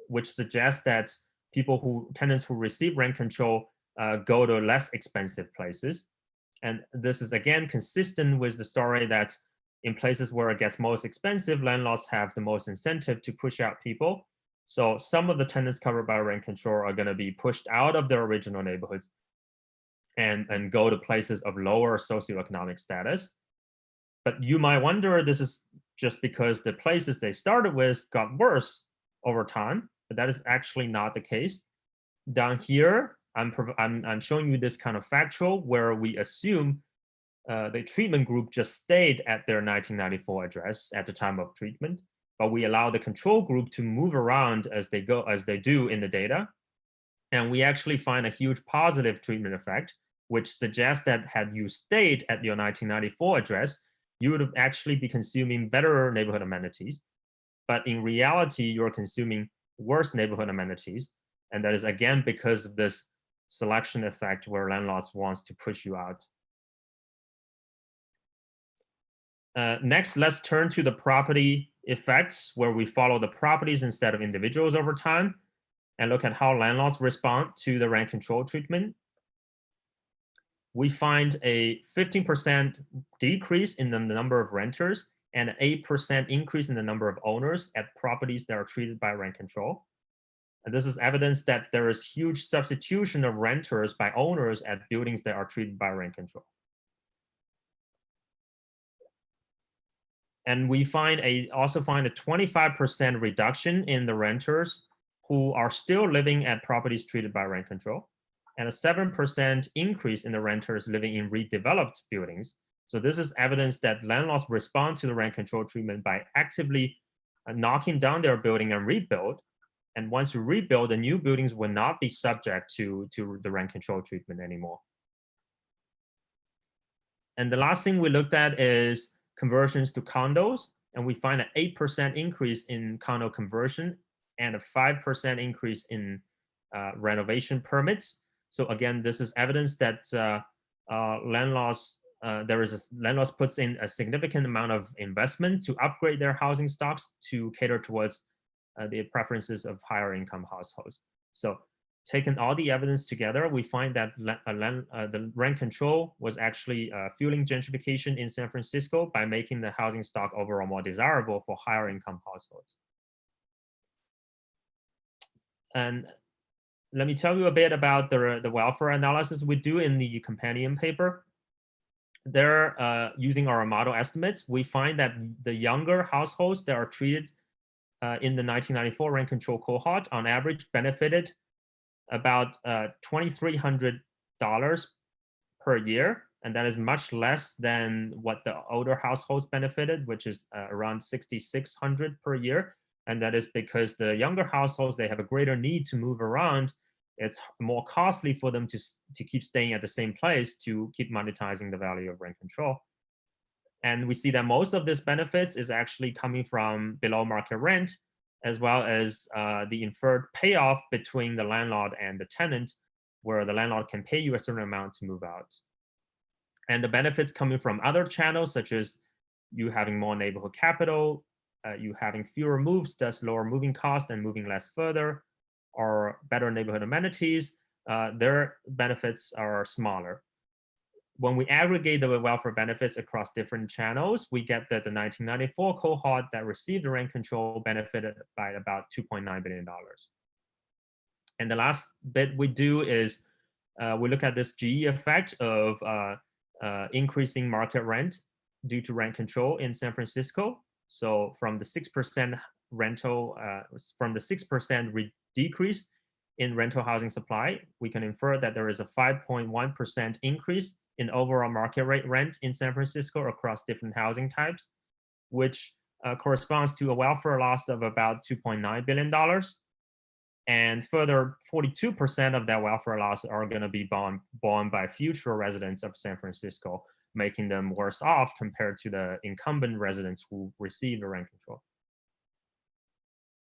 which suggests that people who tenants who receive rent control uh, go to less expensive places. And this is again consistent with the story that in places where it gets most expensive, landlords have the most incentive to push out people. So some of the tenants covered by rent control are going to be pushed out of their original neighborhoods and, and go to places of lower socioeconomic status. But you might wonder this is just because the places they started with got worse over time, but that is actually not the case. Down here, I'm, I'm, I'm showing you this kind of factual where we assume uh, the treatment group just stayed at their 1994 address at the time of treatment, but we allow the control group to move around as they go, as they do in the data. And we actually find a huge positive treatment effect, which suggests that had you stayed at your 1994 address, you would actually be consuming better neighborhood amenities. But in reality, you're consuming worse neighborhood amenities. And that is again because of this selection effect where landlords wants to push you out. Uh, next, let's turn to the property effects where we follow the properties instead of individuals over time and look at how landlords respond to the rent control treatment. We find a 15% decrease in the number of renters and an 8% increase in the number of owners at properties that are treated by rent control. And this is evidence that there is huge substitution of renters by owners at buildings that are treated by rent control. And we find a also find a 25% reduction in the renters who are still living at properties treated by rent control, and a 7% increase in the renters living in redeveloped buildings. So this is evidence that landlords respond to the rent control treatment by actively uh, knocking down their building and rebuild, and once you rebuild, the new buildings will not be subject to, to the rent control treatment anymore. And the last thing we looked at is conversions to condos. And we find an 8% increase in condo conversion and a 5% increase in uh, renovation permits. So again, this is evidence that uh, uh, landlords, uh, there is a, landlords puts in a significant amount of investment to upgrade their housing stocks to cater towards uh, the preferences of higher income households. So taking all the evidence together, we find that uh, uh, the rent control was actually uh, fueling gentrification in San Francisco by making the housing stock overall more desirable for higher income households. And let me tell you a bit about the, the welfare analysis we do in the companion paper. There, uh, using our model estimates, we find that the younger households that are treated uh, in the 1994 rent control cohort on average benefited about uh, $2,300 per year. And that is much less than what the older households benefited, which is uh, around 6,600 per year. And that is because the younger households, they have a greater need to move around. It's more costly for them to, to keep staying at the same place to keep monetizing the value of rent control. And we see that most of this benefits is actually coming from below market rent, as well as uh, the inferred payoff between the landlord and the tenant, where the landlord can pay you a certain amount to move out. And the benefits coming from other channels, such as you having more neighborhood capital, uh, you having fewer moves, thus lower moving cost and moving less further, or better neighborhood amenities, uh, their benefits are smaller when we aggregate the welfare benefits across different channels, we get that the 1994 cohort that received the rent control benefited by about $2.9 billion. And the last bit we do is uh, we look at this GE effect of uh, uh, increasing market rent due to rent control in San Francisco. So from the 6% rental uh, from the 6% decrease in rental housing supply, we can infer that there is a 5.1% increase in overall market rate rent in San Francisco across different housing types, which uh, corresponds to a welfare loss of about $2.9 billion. And further, 42% of that welfare loss are going to be borne, borne by future residents of San Francisco, making them worse off compared to the incumbent residents who receive the rent control.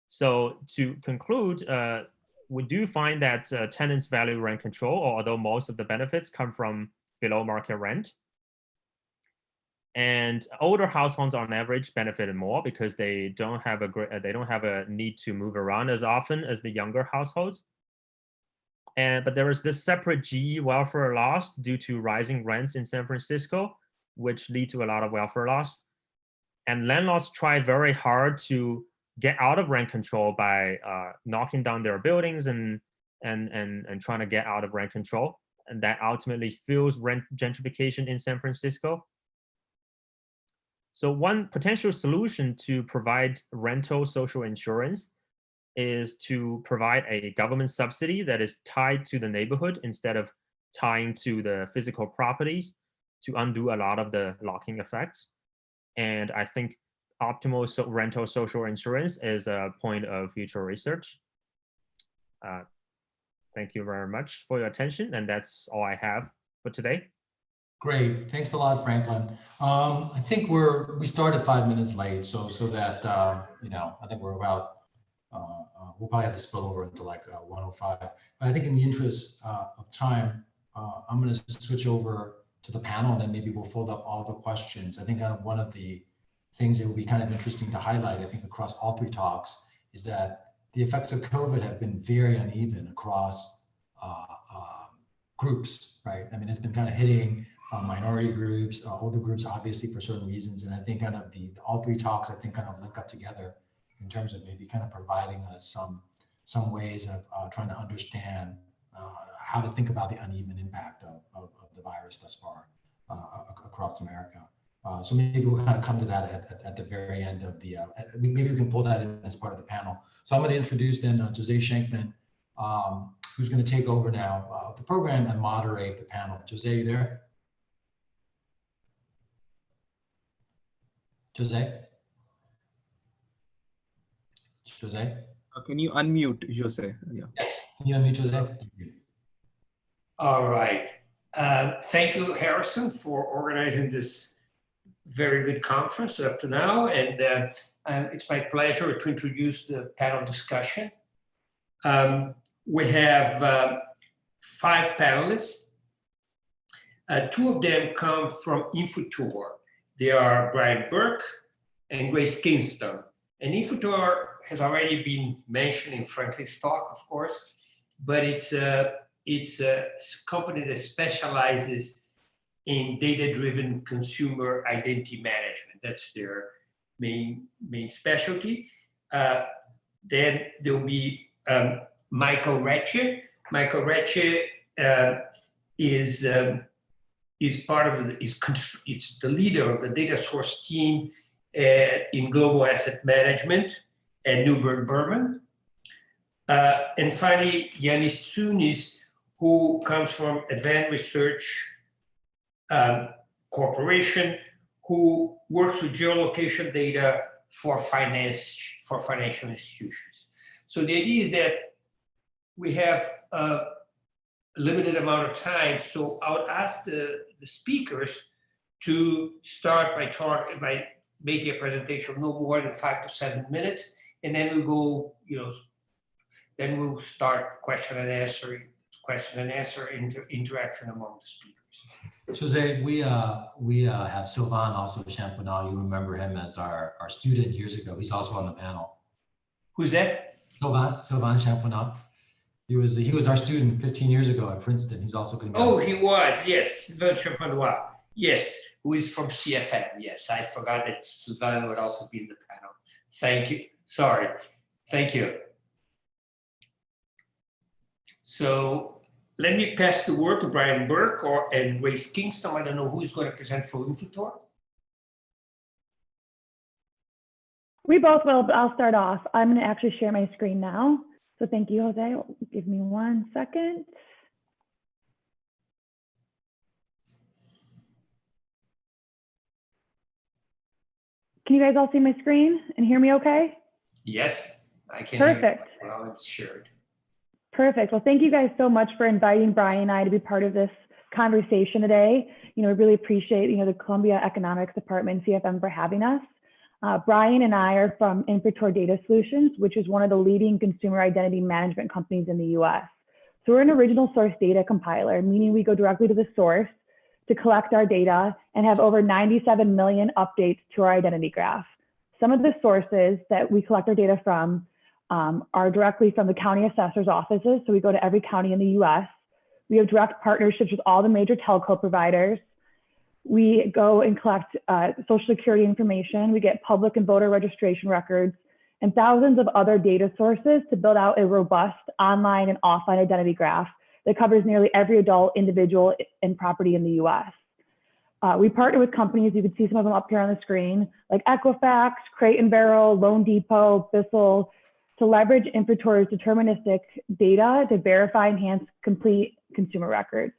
So to conclude, uh, we do find that uh, tenants value rent control, although most of the benefits come from below market rent. And older households on average benefited more because they don't have a great, they don't have a need to move around as often as the younger households. And but there is this separate GE welfare loss due to rising rents in San Francisco, which lead to a lot of welfare loss. And landlords try very hard to get out of rent control by uh, knocking down their buildings and and and and trying to get out of rent control, that ultimately fuels rent gentrification in San Francisco. So one potential solution to provide rental social insurance is to provide a government subsidy that is tied to the neighborhood instead of tying to the physical properties to undo a lot of the locking effects. And I think optimal so rental social insurance is a point of future research. Uh, thank you very much for your attention. And that's all I have for today. Great, thanks a lot, Franklin. Um, I think we're, we started five minutes late, so, so that, uh, you know, I think we're about, uh, uh, we'll probably have to spill over into like uh, 105. But I think in the interest uh, of time, uh, I'm gonna switch over to the panel and then maybe we'll fold up all the questions. I think one of the things that will be kind of interesting to highlight, I think across all three talks, is that the effects of COVID have been very uneven across uh, uh, groups, right? I mean, it's been kind of hitting uh, minority groups, uh, older groups, obviously for certain reasons. And I think kind of the all three talks, I think kind of link up together in terms of maybe kind of providing us some some ways of uh, trying to understand uh, how to think about the uneven impact of, of, of the virus thus far across America. Uh, so maybe we'll kind of come to that at, at, at the very end of the, maybe we can pull that in as part of the panel. So I'm going to introduce then Jose Scheinkman, um, who's going to take over now the program and moderate the panel. Jose, you there? Jose? Jose? Uh, can you unmute Jose? Yeah. Yes. Can you unmute Jose? All right. Uh, thank you, Harrison, for organizing this very good conference up to now. And uh, uh, it's my pleasure to introduce the panel discussion. Um, we have uh, five panelists. Uh, two of them come from Infutor, they are Brian Burke and Grace Kingston. And Infutor has already been mentioned in Franklin's talk, of course, but it's a, it's a company that specializes in data-driven consumer identity management. That's their main, main specialty. Uh, then there'll be um, Michael Recce. Michael Recce uh, is um, is part of the, is it's the leader of the data source team uh, in global asset management at Neuberger Berman. Uh, and finally, Yanis Tsiounis, who comes from Advanced Research um, Corporation, who works with geolocation data for finance for financial institutions. So the idea is that we have a limited amount of time. So I would ask the, the speakers to start by talk by making a presentation of no more than five to seven minutes, and then we'll go, you know, then we'll start question and answer, question and answer inter interaction among the speakers. Jose, we uh, we uh, have Sylvain also Champenois. You remember him as our, our student years ago. He's also on the panel. Who's that? Sylvain Sylvain Champenois. He was he was our student 15 years ago at Princeton. He's also going to. Oh, he was yes, Sylvain Champenois. Yes, who is from CFM. Yes, I forgot that Sylvain would also be in the panel. Thank you. Sorry. Thank you. So let me pass the word to Brian Burke or and Grace Kingston. I don't know who's going to present for Infutor. We both will, but I'll start off. I'm going to actually share my screen now. So thank you, Jose. Give me one second. Can you guys all see my screen and hear me okay? Yes, I can. Perfect. Well, it's shared. Perfect. Well, thank you guys so much for inviting Brian and I to be part of this conversation today. You know, we really appreciate, you know, the Columbia Economics Department, CFM, for having us. Uh, Brian and I are from Infutor Data Solutions, which is one of the leading consumer identity management companies in the US. So we're an original source data compiler, meaning we go directly to the source to collect our data and have over 97 million updates to our identity graph. Some of the sources that we collect our data from um, are directly from the county assessor's offices. So we go to every county in the US. We have direct partnerships with all the major telco providers. We go and collect uh, social security information. We get public and voter registration records and thousands of other data sources to build out a robust online and offline identity graph that covers nearly every adult, individual, and property in the US. Uh, we partner with companies, you can see some of them up here on the screen, like Equifax, Crate and Barrel, Loan Depot, Bissell, to leverage Infutor's deterministic data to verify, enhance, complete consumer records.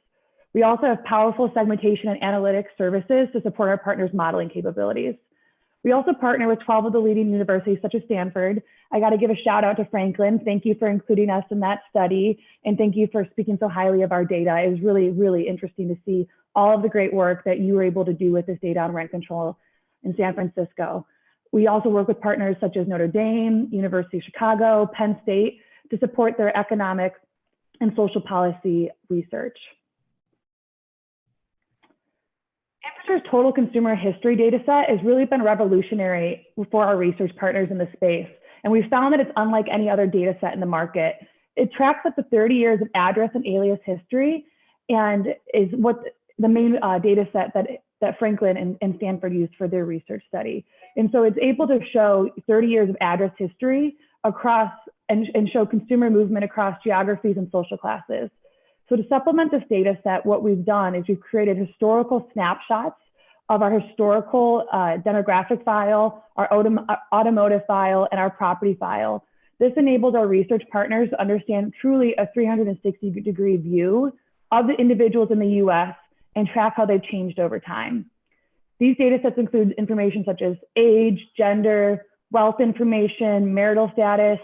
We also have powerful segmentation and analytics services to support our partners' modeling capabilities. We also partner with 12 of the leading universities such as Stanford. I got to give a shout out to Franklin. Thank you for including us in that study. And thank you for speaking so highly of our data. It was really, really interesting to see all of the great work that you were able to do with this data on rent control in San Francisco. We also work with partners such as Notre Dame, University of Chicago, Penn State to support their economic and social policy research. Infrastructure's total consumer history data set has really been revolutionary for our research partners in the space. And we've found that it's unlike any other data set in the market. It tracks up to 30 years of address and alias history and is what the main uh, data set that, that Franklin and, and Stanford used for their research study. And so it's able to show 30 years of address history across and, and show consumer movement across geographies and social classes. So to supplement this data set, what we've done is we've created historical snapshots of our historical uh, demographic file, our autom automotive file, and our property file. This enables our research partners to understand truly a 360 degree view of the individuals in the US and track how they've changed over time. These data sets include information such as age, gender, wealth information, marital status,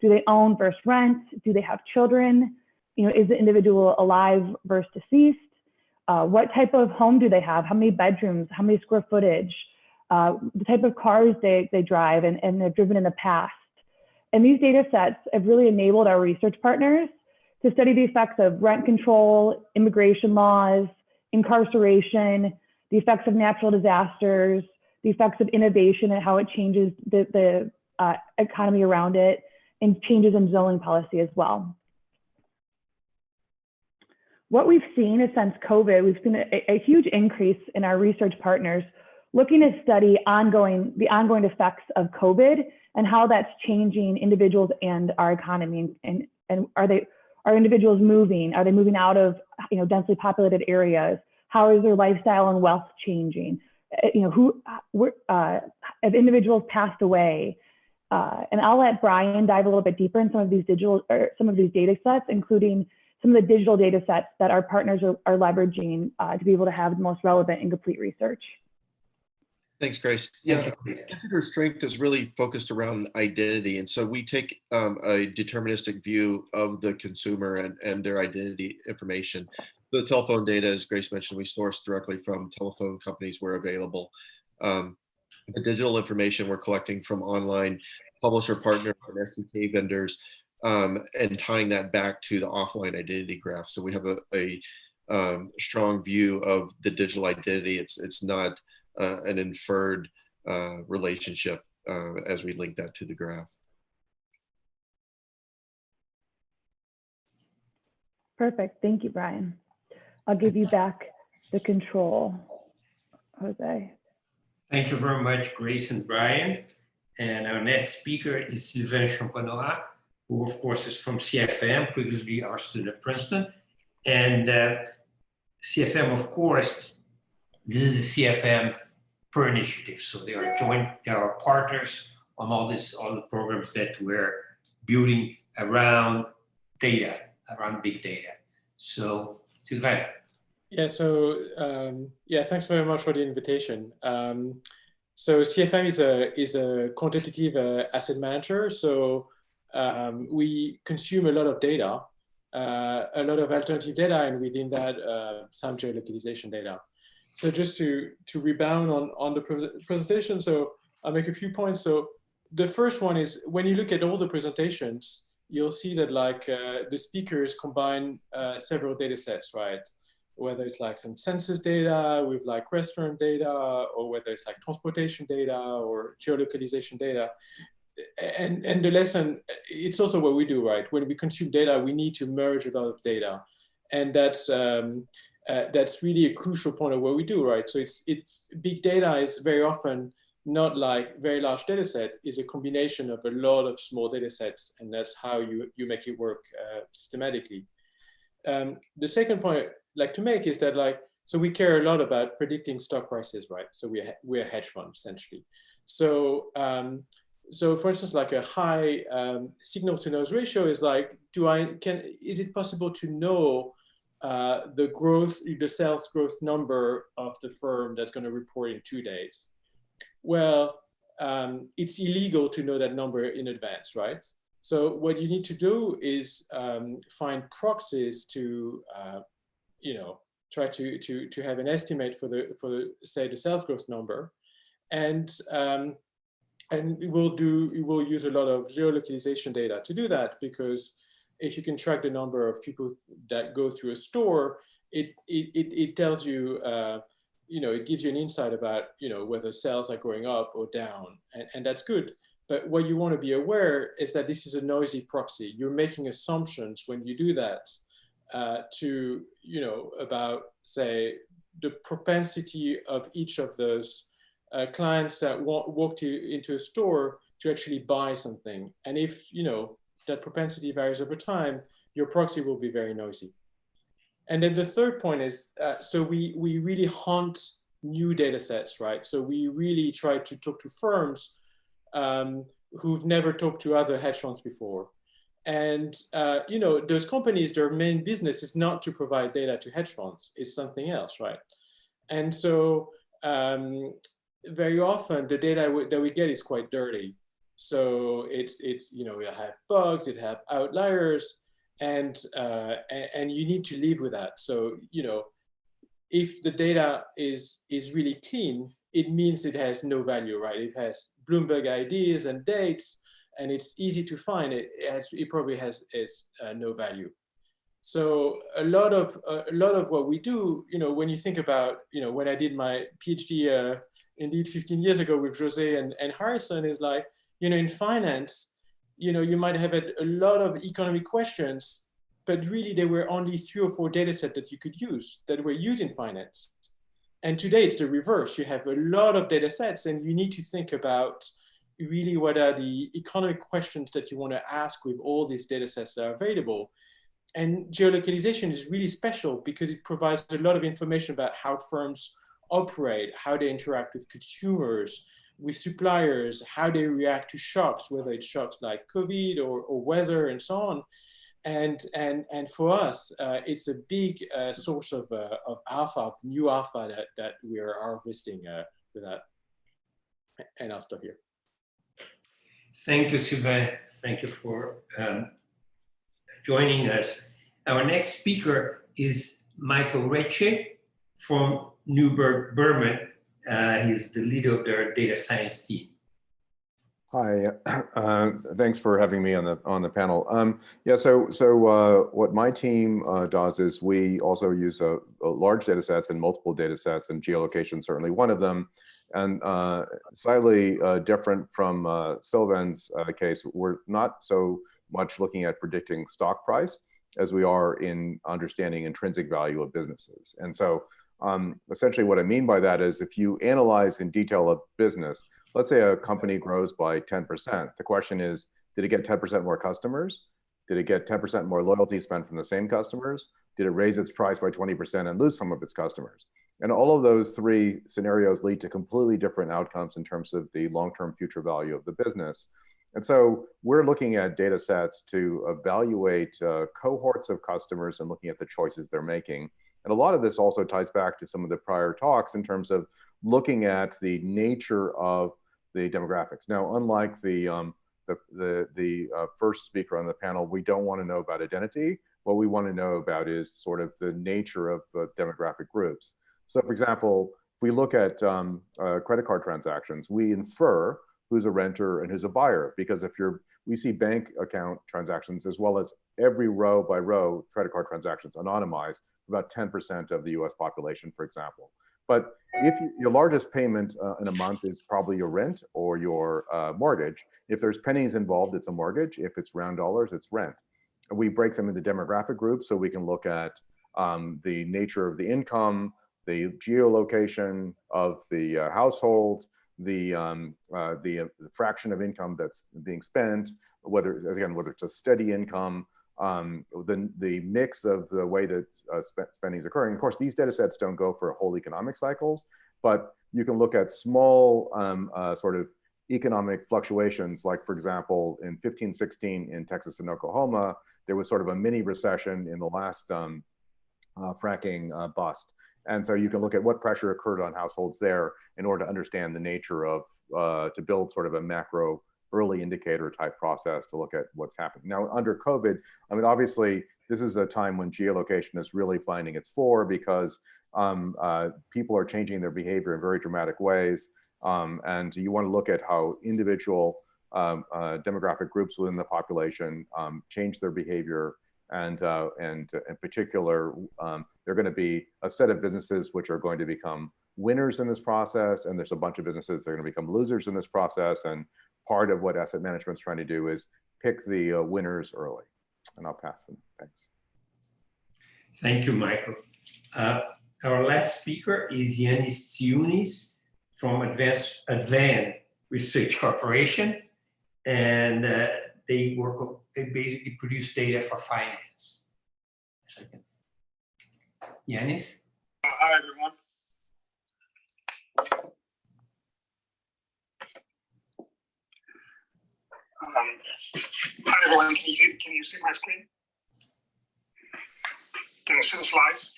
do they own versus rent, do they have children, you know, is the individual alive versus deceased, uh, what type of home do they have, how many bedrooms, how many square footage, uh, the type of cars they, they drive and, and they've driven in the past. And these data sets have really enabled our research partners to study the effects of rent control, immigration laws, incarceration, the effects of natural disasters, the effects of innovation and how it changes the, the uh, economy around it, and changes in zoning policy as well. What we've seen is since COVID, we've seen a, a huge increase in our research partners looking to study ongoing, the ongoing effects of COVID and how that's changing individuals and our economy. And, and are they, are individuals moving? Are they moving out of you know, densely populated areas? How is their lifestyle and wealth changing? You know, who, uh, have individuals passed away? Uh, and I'll let Brian dive a little bit deeper in some of these digital or some of these data sets, including some of the digital data sets that our partners are, are leveraging uh, to be able to have the most relevant and complete research. Thanks, Grace. Yeah, Infutor's strength is really focused around identity. And so we take um, a deterministic view of the consumer and, and their identity information. The telephone data, as Grace mentioned, we source directly from telephone companies where available. Um, the digital information we're collecting from online publisher partners and SDK vendors um, and tying that back to the offline identity graph. So we have a, a um, strong view of the digital identity. It's, it's not uh, an inferred uh, relationship uh, as we link that to the graph. Perfect. Thank you, Brian. I'll give you back the control, Jose. Thank you very much, Grace and Brian. And our next speaker is Sylvain Champenois, who of course is from CFM, previously our student at Princeton. And uh, CFM, of course, this is the CFM per initiative. So they are joint, they are partners on all this, all the programs that we're building around data, around big data. So, Sylvain. Yeah, so um, yeah, thanks very much for the invitation. Um, so CFM is a is a quantitative uh, asset manager. So um, we consume a lot of data, uh, a lot of alternative data, and within that, uh, some geolocalization data. So just to to rebound on on the pre presentation, so I'll make a few points. So the first one is when you look at all the presentations, you'll see that like uh, the speakers combine uh, several data sets, right? Whether it's like some census data with like restaurant data, or whether it's like transportation data or geolocalization data. And, and the lesson, it's also what we do, right? When we consume data, we need to merge a lot of data. And that's, um, uh, that's really a crucial point of what we do, right? So it's, it's big data is very often not like very large data set is a combination of a lot of small data sets and that's how you, you make it work uh, systematically. Um, the second point like to make is that like, so we care a lot about predicting stock prices, right? So we're, we're a hedge fund essentially. So, um, so for instance, like a high um, signal to noise ratio is like, do I, can, is it possible to know uh, the growth, the sales growth number of the firm that's going to report in two days? Well, um, it's illegal to know that number in advance, right? So what you need to do is um, find proxies to, uh, you know, try to, to, to have an estimate for the, for the, say the sales growth number. And, um, and we'll do, we will use a lot of geolocalization data to do that because if you can track the number of people that go through a store, it, it, it, it tells you uh, you know, it gives you an insight about, you know, whether sales are going up or down, and, and that's good. But what you want to be aware is that this is a noisy proxy. You're making assumptions when you do that uh, to, you know, about, say, the propensity of each of those uh, clients that walk, walk to, into a store to actually buy something. And if, you know, that propensity varies over time, your proxy will be very noisy. And then the third point is, uh, so we, we really hunt new data sets, right? So we really try to talk to firms um, who've never talked to other hedge funds before. And, uh, you know, those companies, their main business is not to provide data to hedge funds, it's something else, right? And so um, very often the data that we get is quite dirty. So it's, it's you know, it have bugs, it have outliers, and, uh, and you need to live with that. So, you know, if the data is, is really clean, it means it has no value, right? It has Bloomberg IDs and dates, and it's easy to find. It, it, has, it probably has is, uh, no value. So a lot of uh, a lot of what we do, you know, when you think about, you know, when I did my PhD, uh, indeed 15 years ago with Jose and, and Harrison, is like, you know, in finance, you know, you might have a, a lot of economic questions, but really there were only three or four data sets that you could use that were used in finance. And today it's the reverse. You have a lot of data sets and you need to think about really what are the economic questions that you want to ask with all these data sets that are available. And geolocalization is really special because it provides a lot of information about how firms operate, how they interact with consumers, with suppliers, how they react to shocks, whether it's shocks like COVID or, or weather and so on. And, and, and for us, uh, it's a big uh, source of, uh, of alpha, of new alpha that, that we are harvesting uh, with that. And I'll stop here. Thank you, Sylvain. Thank you for um, joining us. Our next speaker is Michael Recce from Neuberger Berman uh, he's the leader of their data science team. Hi, <clears throat> uh, thanks for having me on the on the panel. Um, yeah, so so uh, what my team uh, does is we also use a, a, large data sets and multiple data sets, and geolocation certainly one of them. And uh, slightly uh, different from uh, Sylvain's case, we're not so much looking at predicting stock price as we are in understanding intrinsic value of businesses. And so um, essentially what I mean by that is if you analyze in detail a business, let's say a company grows by 10%, the question is, did it get 10% more customers? Did it get 10% more loyalty spent from the same customers? Did it raise its price by 20% and lose some of its customers? And all of those three scenarios lead to completely different outcomes in terms of the long-term future value of the business. And so we're looking at data sets to evaluate uh, cohorts of customers and looking at the choices they're making. And a lot of this also ties back to some of the prior talks in terms of looking at the nature of the demographics. Now, unlike the, um, the, the, the uh, first speaker on the panel, we don't want to know about identity. What we want to know about is sort of the nature of the demographic groups. So for example, if we look at um, uh, credit card transactions, we infer who's a renter and who's a buyer. Because if you're, we see bank account transactions as well as every row by row credit card transactions anonymized, about 10% of the US population, for example. But if your largest payment uh, in a month is probably your rent or your uh, mortgage, if there's pennies involved, it's a mortgage. If it's round dollars, it's rent. We break them into demographic groups so we can look at um, the nature of the income, the geolocation of the uh, household, the um, uh, the, uh, the, fraction of income that's being spent, whether again whether it's a steady income, um, the the mix of the way that uh, sp spending is occurring. Of course, these data sets don't go for whole economic cycles, but you can look at small um, uh, sort of economic fluctuations. Like for example, in 1516 in Texas and Oklahoma, there was sort of a mini recession in the last um, uh, fracking uh, bust. And so you can look at what pressure occurred on households there in order to understand the nature of, uh, to build sort of a macro early indicator type process to look at what's happening. Now under COVID, I mean, obviously this is a time when geolocation is really finding its fore because um, uh, people are changing their behavior in very dramatic ways. Um, and you wanna look at how individual um, uh, demographic groups within the population um, change their behavior and uh, and in particular, um, there are going to be a set of businesses which are going to become winners in this process, and there's a bunch of businesses that are going to become losers in this process. And part of what asset management is trying to do is pick the uh, winners early. And I'll pass them. Thanks. Thank you, Michael. Uh, our last speaker is Yanis Tsiounis from Advanced Advan Research Corporation. And uh, they work, they basically produce data for finance. Second. Yanis? Uh, hi, everyone. Hi, everyone. Can you, can you see my screen? Can you see the slides?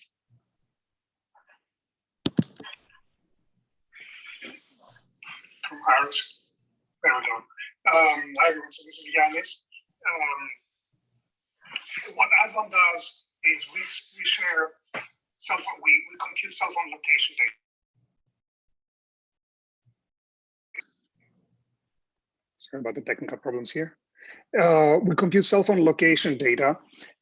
From Iris. There we go. Um, hi everyone, so this is Yanis. Um, what Advan does is we, we share cell phone, we, we compute cell phone location data. About the technical problems here. Uh, we compute cell phone location data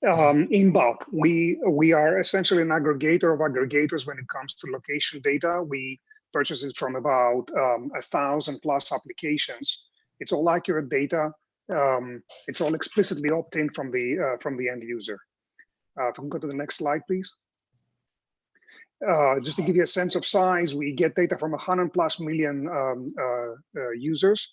um, in bulk. We we are essentially an aggregator of aggregators when it comes to location data. We purchase it from about um, a thousand plus applications it's all accurate data. Um, it's all explicitly obtained from the uh, from the end user. Uh, if we can go to the next slide, please. Uh, just to give you a sense of size, we get data from 100 plus million um, uh, uh, users.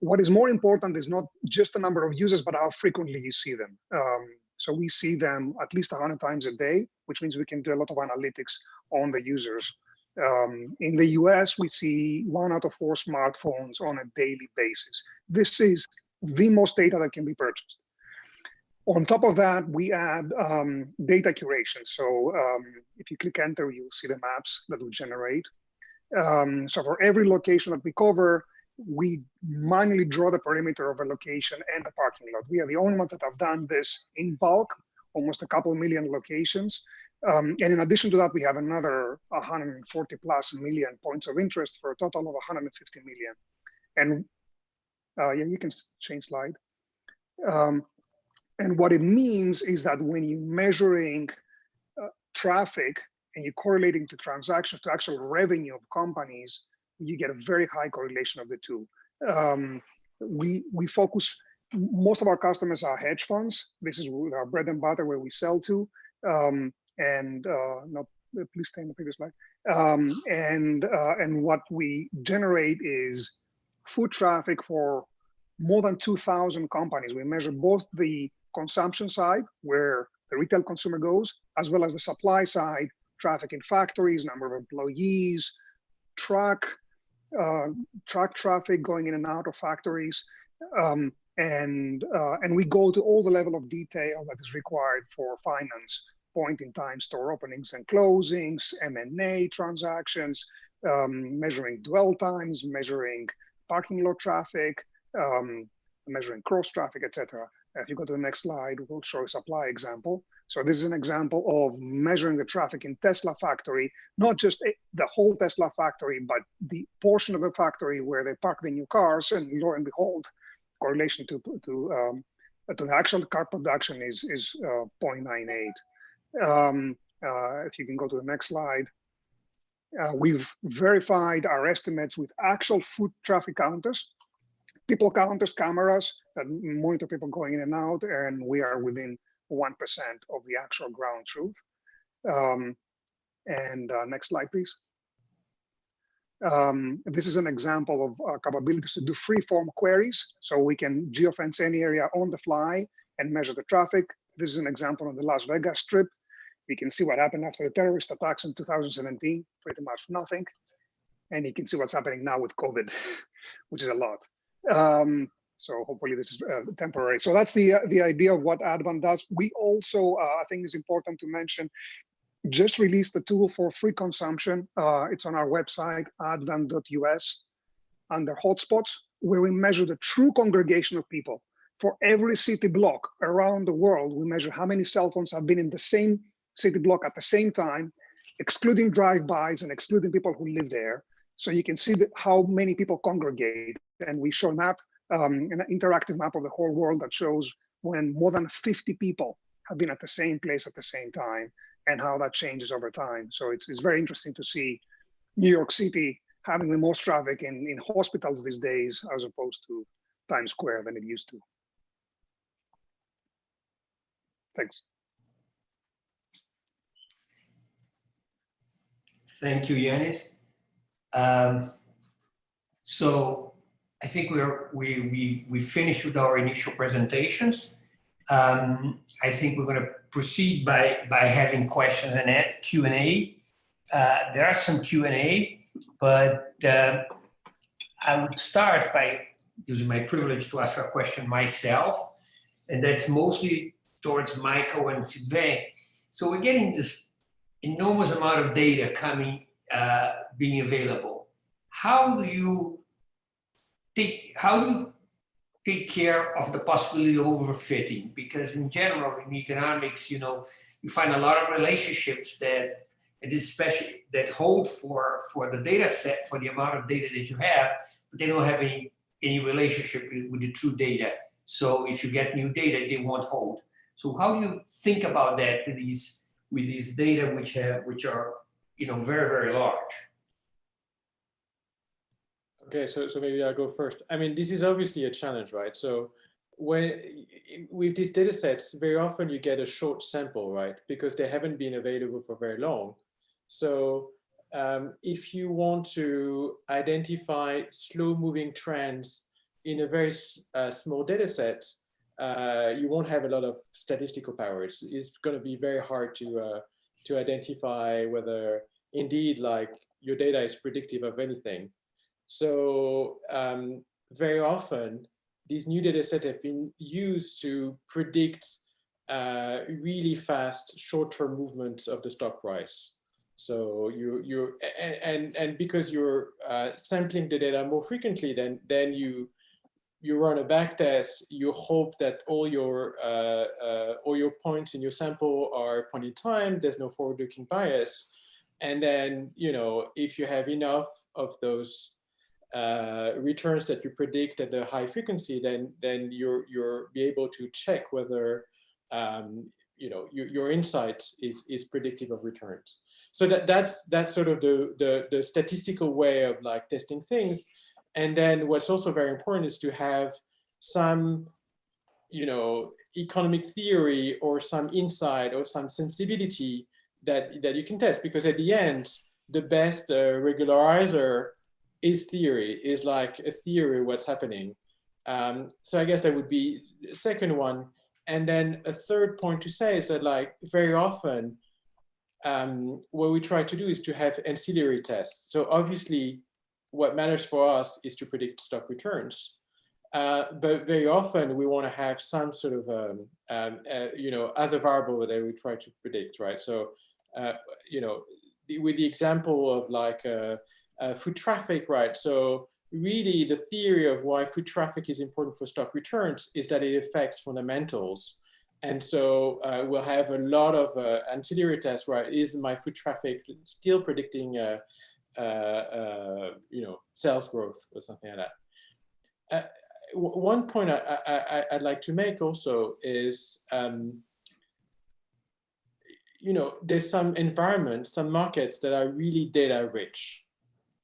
What is more important is not just the number of users, but how frequently you see them. Um, so we see them at least 100 times a day, which means we can do a lot of analytics on the users. Um, in the US, we see one out of four smartphones on a daily basis. This is the most data that can be purchased. On top of that, we add um, data curation. So um, if you click enter, you'll see the maps that we generate. Um, so for every location that we cover, we manually draw the perimeter of a location and the parking lot. We are the only ones that have done this in bulk, almost a couple million locations. Um, and in addition to that, we have another 140 plus million points of interest for a total of 150 million. And uh, yeah, you can change slide. Um, and what it means is that when you're measuring uh, traffic and you're correlating to transactions to actual revenue of companies, you get a very high correlation of the two. Um, we we focus. Most of our customers are hedge funds. This is our bread and butter where we sell to. Um, and uh, no, please stay in the previous slide. Um, and uh, and what we generate is foot traffic for more than 2,000 companies. We measure both the consumption side, where the retail consumer goes, as well as the supply side, traffic in factories, number of employees, truck, truck traffic going in and out of factories. Um, and, uh, and we go to all the level of detail that is required for finance, point in time store openings and closings, M&A transactions, um, measuring dwell times, measuring parking lot traffic, um, measuring cross traffic, etc. If you go to the next slide, we'll show a supply example. So this is an example of measuring the traffic in Tesla factory, not just the whole Tesla factory, but the portion of the factory where they park the new cars. And lo and behold, correlation to to um, to the actual car production is is uh, 0.98. Um, uh, if you can go to the next slide. Uh, we've verified our estimates with actual foot traffic counters, people counters, cameras that monitor people going in and out, and we are within 1% of the actual ground truth. Um, and uh, next slide, please. Um, this is an example of uh, capabilities to do free-form queries. So we can geofence any area on the fly and measure the traffic. This is an example on the Las Vegas Strip. We can see what happened after the terrorist attacks in 2017, pretty much nothing. And you can see what's happening now with COVID, <laughs> which is a lot. Um, so hopefully this is uh, temporary. So that's the uh, the idea of what Advan does. We also, uh, I think, is important to mention, just released the tool for free consumption. Uh, it's on our website, advan.us, under hotspots, where we measure the true congregation of people. For every city block around the world, we measure how many cell phones have been in the same city block at the same time, excluding drive-bys and excluding people who live there. So you can see how many people congregate. And we show a map um, an interactive map of the whole world that shows when more than 50 people have been at the same place at the same time and how that changes over time. So it's, it's very interesting to see New York City having the most traffic in, in hospitals these days as opposed to Times Square than it used to. Thanks. Thank you, Yanis. Um, so I think we're, we, we, we finished with our initial presentations. Um, I think we're going to proceed by, by having questions and Q&A. Uh, there are some Q&A, but uh, I would start by using my privilege to ask a question myself, and that's mostly towards Michael and Sylvain. So we're getting this enormous amount of data coming, uh, being available. How do you take, how do you take care of the possibility of overfitting? Because in general, in economics, you know, you find a lot of relationships that, and especially that hold for, for the data set, for the amount of data that you have, but they don't have any, any relationship with the true data. So if you get new data, they won't hold. So how do you think about that with these, with these data which have, which are, you know, very, very large? Okay, so so maybe I'll go first. I mean, this is obviously a challenge, right? So when with these data sets, very often you get a short sample, right? Because they haven't been available for very long. So um, if you want to identify slow moving trends in a very uh, small data set, uh, you won't have a lot of statistical power. It's, it's going to be very hard to uh, to identify whether indeed like your data is predictive of anything. So um, very often, these new data sets have been used to predict uh, really fast short-term movements of the stock price. So you you and and because you're uh, sampling the data more frequently, then then you you run a back test. You hope that all your uh, uh all your points in your sample are point in time. There's no forward-looking bias, and then you know if you have enough of those uh, returns that you predict at a high frequency, then then you're you're be able to check whether um, you know your, your insight is is predictive of returns. So that that's that's sort of the, the the statistical way of like testing things. And then what's also very important is to have some you know economic theory or some insight or some sensibility that that you can test because at the end the best uh, regularizer is theory, is like a theory what's happening. Um, so I guess that would be the second one. And then a third point to say is that like very often um, what we try to do is to have ancillary tests. So obviously, what matters for us is to predict stock returns. Uh, but very often we want to have some sort of, um, um, uh, you know, other variable that we try to predict, right? So, uh, you know, with the example of like uh, foot traffic, right? So really the theory of why foot traffic is important for stock returns is that it affects fundamentals. And so uh, we'll have a lot of uh, ancillary tests, right? Is my foot traffic still predicting, uh, uh, uh you know, sales growth or something like that? Uh, one point I, I'd like to make also is, um, you know, there's some environments, some markets that are really data rich.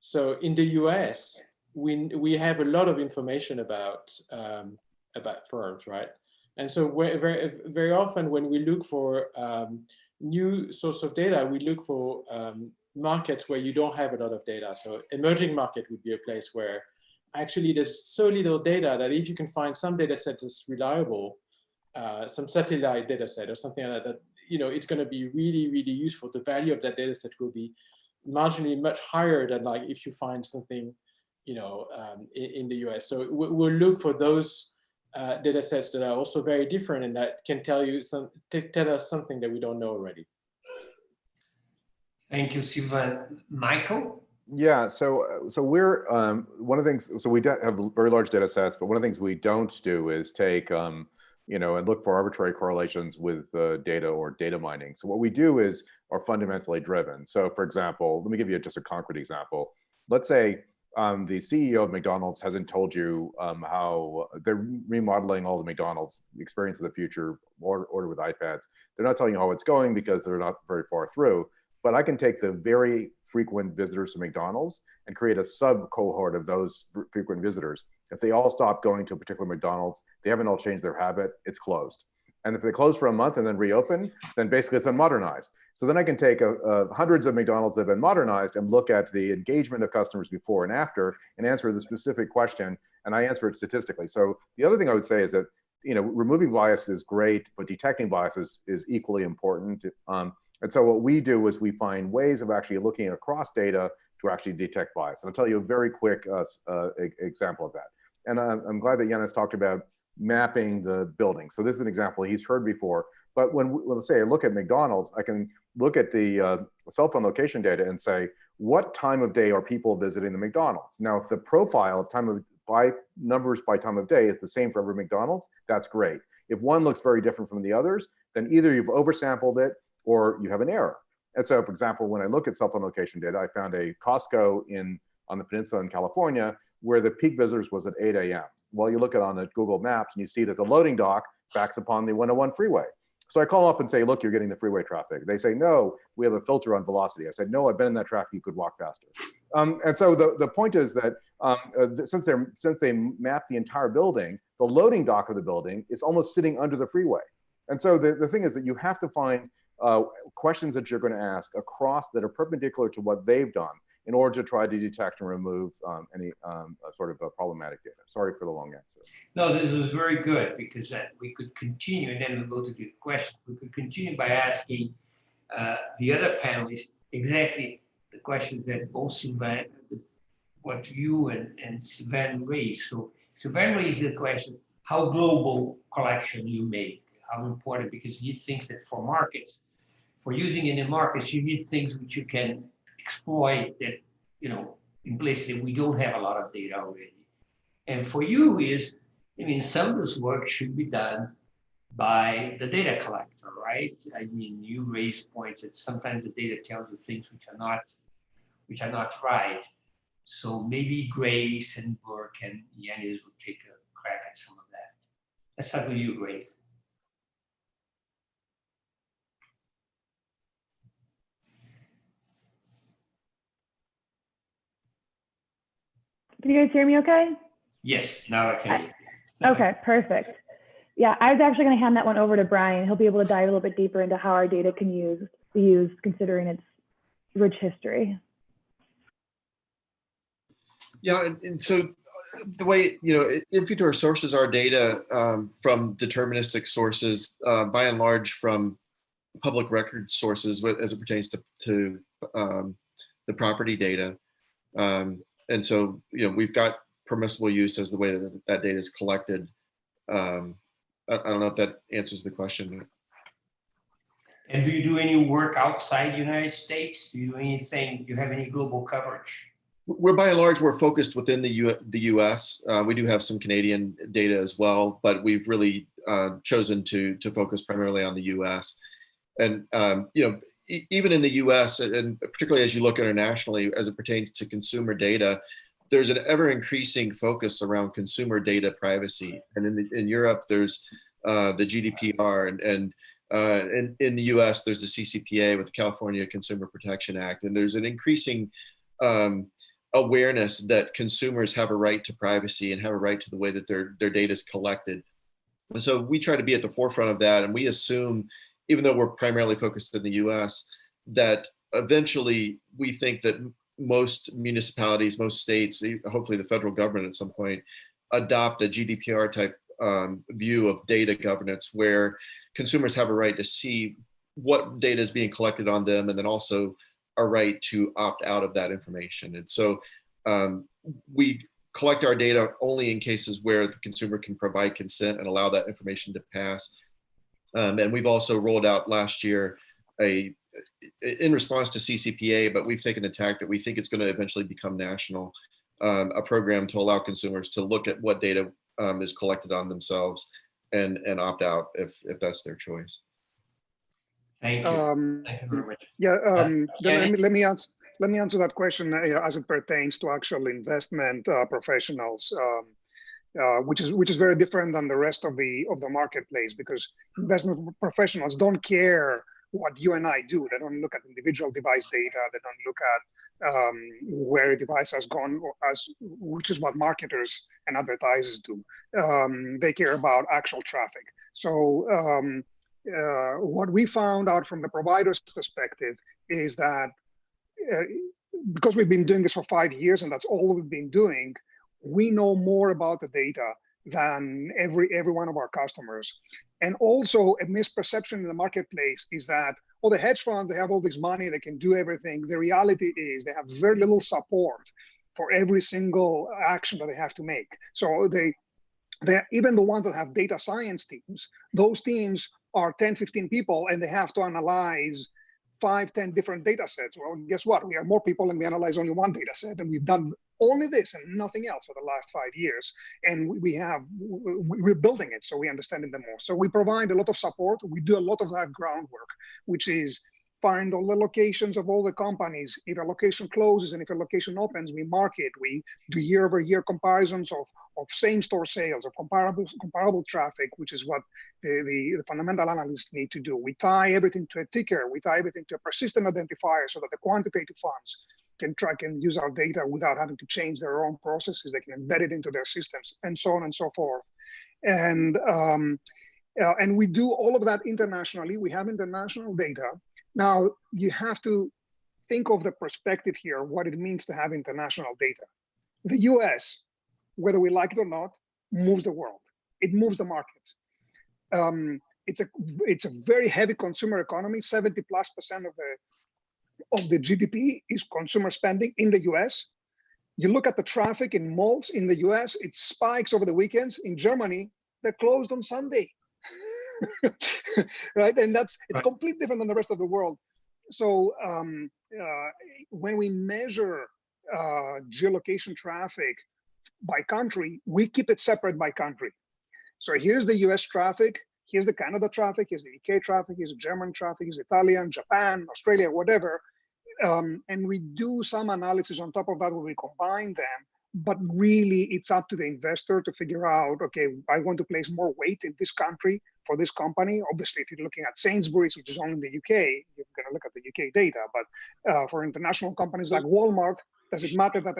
So in the US, we, we have a lot of information about, um, about firms, right? And so very, very often when we look for um, new source of data, we look for um, markets where you don't have a lot of data. So emerging market would be a place where actually there's so little data that if you can find some data set that's reliable, uh, some satellite data set or something like that, that you know, it's going to be really, really useful. The value of that data set will be marginally much higher than like if you find something, you know, um, in, in, the US. So we'll look for those uh, data sets that are also very different and that can tell you some, tell us something that we don't know already. Thank you, Sylvain. Michael? Yeah, so uh, so we're um, one of the things. So we have very large data sets, but one of the things we don't do is take um, you know, and look for arbitrary correlations with uh, data or data mining. So what we do is are fundamentally driven. So for example, let me give you just a concrete example. Let's say um, the CEO of McDonald's hasn't told you um, how they're remodeling all the McDonald's experience of the future, order, order with iPads. They're not telling you how it's going because they're not very far through. But I can take the very frequent visitors to McDonald's and create a sub cohort of those frequent visitors if they all stop going to a particular McDonald's, they haven't all changed their habit, it's closed. And if they close for a month and then reopen, then basically it's unmodernized. So then I can take a, a hundreds of McDonald's that have been modernized and look at the engagement of customers before and after and answer the specific question, and I answer it statistically. So the other thing I would say is that you know removing bias is great, but detecting biases is equally important. Um, and so what we do is we find ways of actually looking across data to actually detect bias. And I'll tell you a very quick uh, uh, example of that. And I'm, glad that Yannis talked about mapping the building. So this is an example he's heard before. But when, let's say I look at McDonald's, I can look at the uh, cell phone location data and say, what time of day are people visiting the McDonald's? Now, if the profile of time of by numbers by time of day is the same for every McDonald's, that's great. If one looks very different from the others, then either you've oversampled it or you have an error. And so, for example, when I look at cell phone location data, I found a Costco in on the peninsula in California where the peak visitors was at 8 a.m. Well, you look at on the Google Maps and you see that the loading dock backs upon the 101 freeway. So I call up and say, look, you're getting the freeway traffic. They say, no, we have a filter on velocity. I said, no, I've been in that traffic, you could walk faster. Um, and so the, the point is that um, uh, since, they're, since they map the entire building, the loading dock of the building is almost sitting under the freeway. And so the, the thing is that you have to find uh, questions that you're going to ask across that are perpendicular to what they've done in order to try to detect and remove um, any um, sort of problematic data. Sorry for the long answer. No, this was very good because uh, we could continue and then we'll go to the question. We could continue by asking uh, the other panelists exactly the questions that both Sylvain, what you and, and Sylvain raised. So Sylvain raised the question, how global collection you make, how important, because he thinks that for markets, for using in the markets, you need things which you can exploit that, you know, in places we don't have a lot of data already. And for you is, I mean, some of this work should be done by the data collector, right? I mean, you raise points that sometimes the data tells you things which are not, which are not right. So maybe Grace and Burke and Yannis will take a crack at some of that. Let's start with you, Grace. Can you guys hear me okay? Yes, now I can. Okay, perfect. Yeah, I was actually going to hand that one over to Brian. He'll be able to dive a little bit deeper into how our data can use be used considering its rich history. Yeah, and, and so uh, the way, you know, Infutor sources our data um, from deterministic sources, uh, by and large from public record sources as it pertains to, to um, the property data. Um, and so, you know, we've got permissible use as the way that that data is collected. Um, I, I don't know if that answers the question. And do you do any work outside the United States? Do you do anything, do you have any global coverage? We're by and large, we're focused within the, U, the US. Uh, we do have some Canadian data as well, but we've really uh, chosen to, to focus primarily on the US. And, um, you know, e- even in the US, and particularly as you look internationally, as it pertains to consumer data, there's an ever increasing focus around consumer data privacy. And in, the, in Europe, there's uh, the GDPR and, and uh, in, in the US, there's the CCPA with the California Consumer Protection Act. And there's an increasing um, awareness that consumers have a right to privacy and have a right to the way that their, their data is collected. And so we try to be at the forefront of that. And we assume, even though we're primarily focused in the US, that eventually we think that most municipalities, most states, hopefully the federal government at some point, adopt a GDPR type um, view of data governance where consumers have a right to see what data is being collected on them and then also a right to opt out of that information. And so um, we collect our data only in cases where the consumer can provide consent and allow that information to pass. Um, and we've also rolled out last year a in response to CCPA, but we've taken the tack that we think it's going to eventually become national, um, a program to allow consumers to look at what data um, is collected on themselves and and opt out if if that's their choice. Thank you. Um, Thank you very much. Yeah, um, then let me, let me answer, let me answer that question uh, as it pertains to actual investment uh, professionals, um, uh, which is which is very different than the rest of the of the marketplace because investment professionals don't care what you and I do. They don't look at individual device data. They don't look at um, where a device has gone, as which is what marketers and advertisers do. Um, they care about actual traffic. So um, uh, what we found out from the provider's perspective is that uh, because we've been doing this for five years and that's all we've been doing, we know more about the data than every every one of our customers. And also a misperception in the marketplace is that, well, the hedge funds, they have all this money, they can do everything. The reality is they have very little support for every single action that they have to make. So they, they even the ones that have data science teams, those teams are 10, 15 people and they have to analyze five, 10 different data sets. Well, guess what? We are more people and we analyze only one data set and we've done only this and nothing else for the last five years. And we have, we're building it so we understand it the more. So we provide a lot of support. We do a lot of that groundwork, which is find all the locations of all the companies. If a location closes and if a location opens, we mark it. We do year over year comparisons of, of same store sales, of comparable comparable traffic, which is what the, the, the, fundamental analysts need to do. We tie everything to a ticker. We tie everything to a persistent identifier so that the quantitative funds can track and use our data without having to change their own processes. They can embed it into their systems and so on and so forth. And, um, uh, and we do all of that internationally. We have international data. Now, you have to think of the perspective here, what it means to have international data. The US, whether we like it or not, moves the world. It moves the markets. Um, it's a it's a very heavy consumer economy. 70 plus percent of the of the GDP is consumer spending in the US. You look at the traffic in malls in the US, it spikes over the weekends. In Germany, they're closed on Sunday. <laughs> right? And that's it's right. completely different than the rest of the world. So um, uh, when we measure uh, geolocation traffic by country, we keep it separate by country. So here's the US traffic, here's the Canada traffic, here's the UK traffic, here's the German traffic, here's Italian, Japan, Australia, whatever. Um, and we do some analysis on top of that where we combine them but really it's up to the investor to figure out okay i want to place more weight in this country for this company obviously if you're looking at sainsbury's which is only in the uk you're going to look at the uk data but uh, for international companies like walmart does it matter that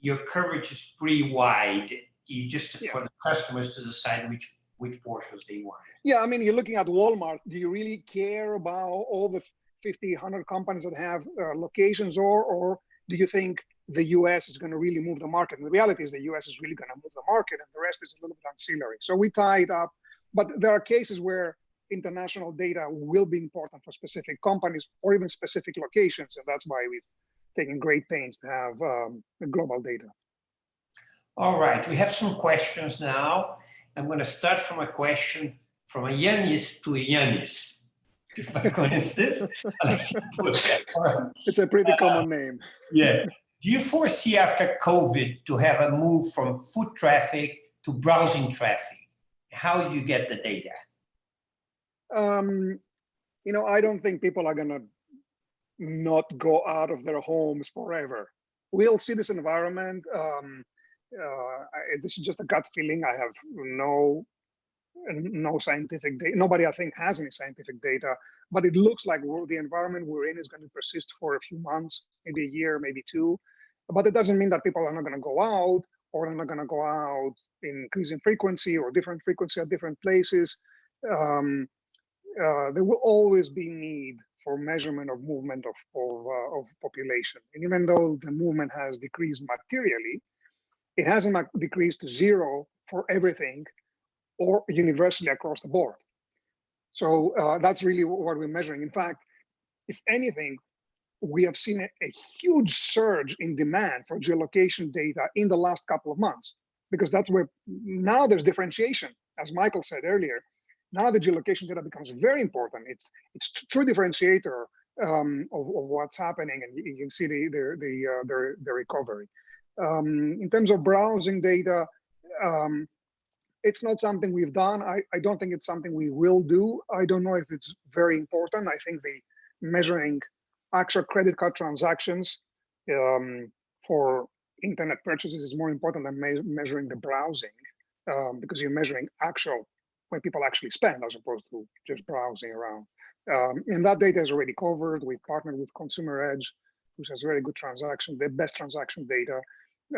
your coverage is pretty wide you just yeah. for the customers to decide which which portions they want yeah i mean you're looking at walmart do you really care about all the 50 100 companies that have uh, locations or or do you think the US is going to really move the market. And the reality is the US is really going to move the market and the rest is a little bit ancillary. So we tied up. But there are cases where international data will be important for specific companies or even specific locations. And that's why we've taken great pains to have um, global data. All right, we have some questions now. I'm going to start from a question from a Yanis to a Yanis. Just by coincidence. it's a pretty common name. <laughs> Yeah. Do you foresee after COVID to have a move from foot traffic to browsing traffic? How you get the data? Um, you know, I don't think people are going to not go out of their homes forever. We'll see this environment. Um, uh, I, this is just a gut feeling. I have no no scientific data. Nobody, I think, has any scientific data, but it looks like the environment we're in is going to persist for a few months, maybe a year, maybe two. But it doesn't mean that people are not going to go out or they're not going to go out in increasing frequency or different frequency at different places. Um, uh, there will always be need for measurement of movement of of, uh, of population. And even though the movement has decreased materially, it hasn't decreased to zero for everything or universally across the board. So uh, that's really what we're measuring. In fact, if anything, we have seen a, huge surge in demand for geolocation data in the last couple of months, because that's where now there's differentiation, as Michael said earlier. Now the geolocation data becomes very important. It's it's true differentiator um, of, of, what's happening, and you, you can see the the the, uh, the, the recovery. Um, in terms of browsing data, um, it's not something we've done. I, I don't think it's something we will do. I don't know if it's very important. I think the measuring actual credit card transactions um, for internet purchases is more important than me measuring the browsing um, because you're measuring actual when people actually spend as opposed to just browsing around. Um, and that data is already covered. We've partnered with Consumer Edge, which has very good transaction, the best transaction data.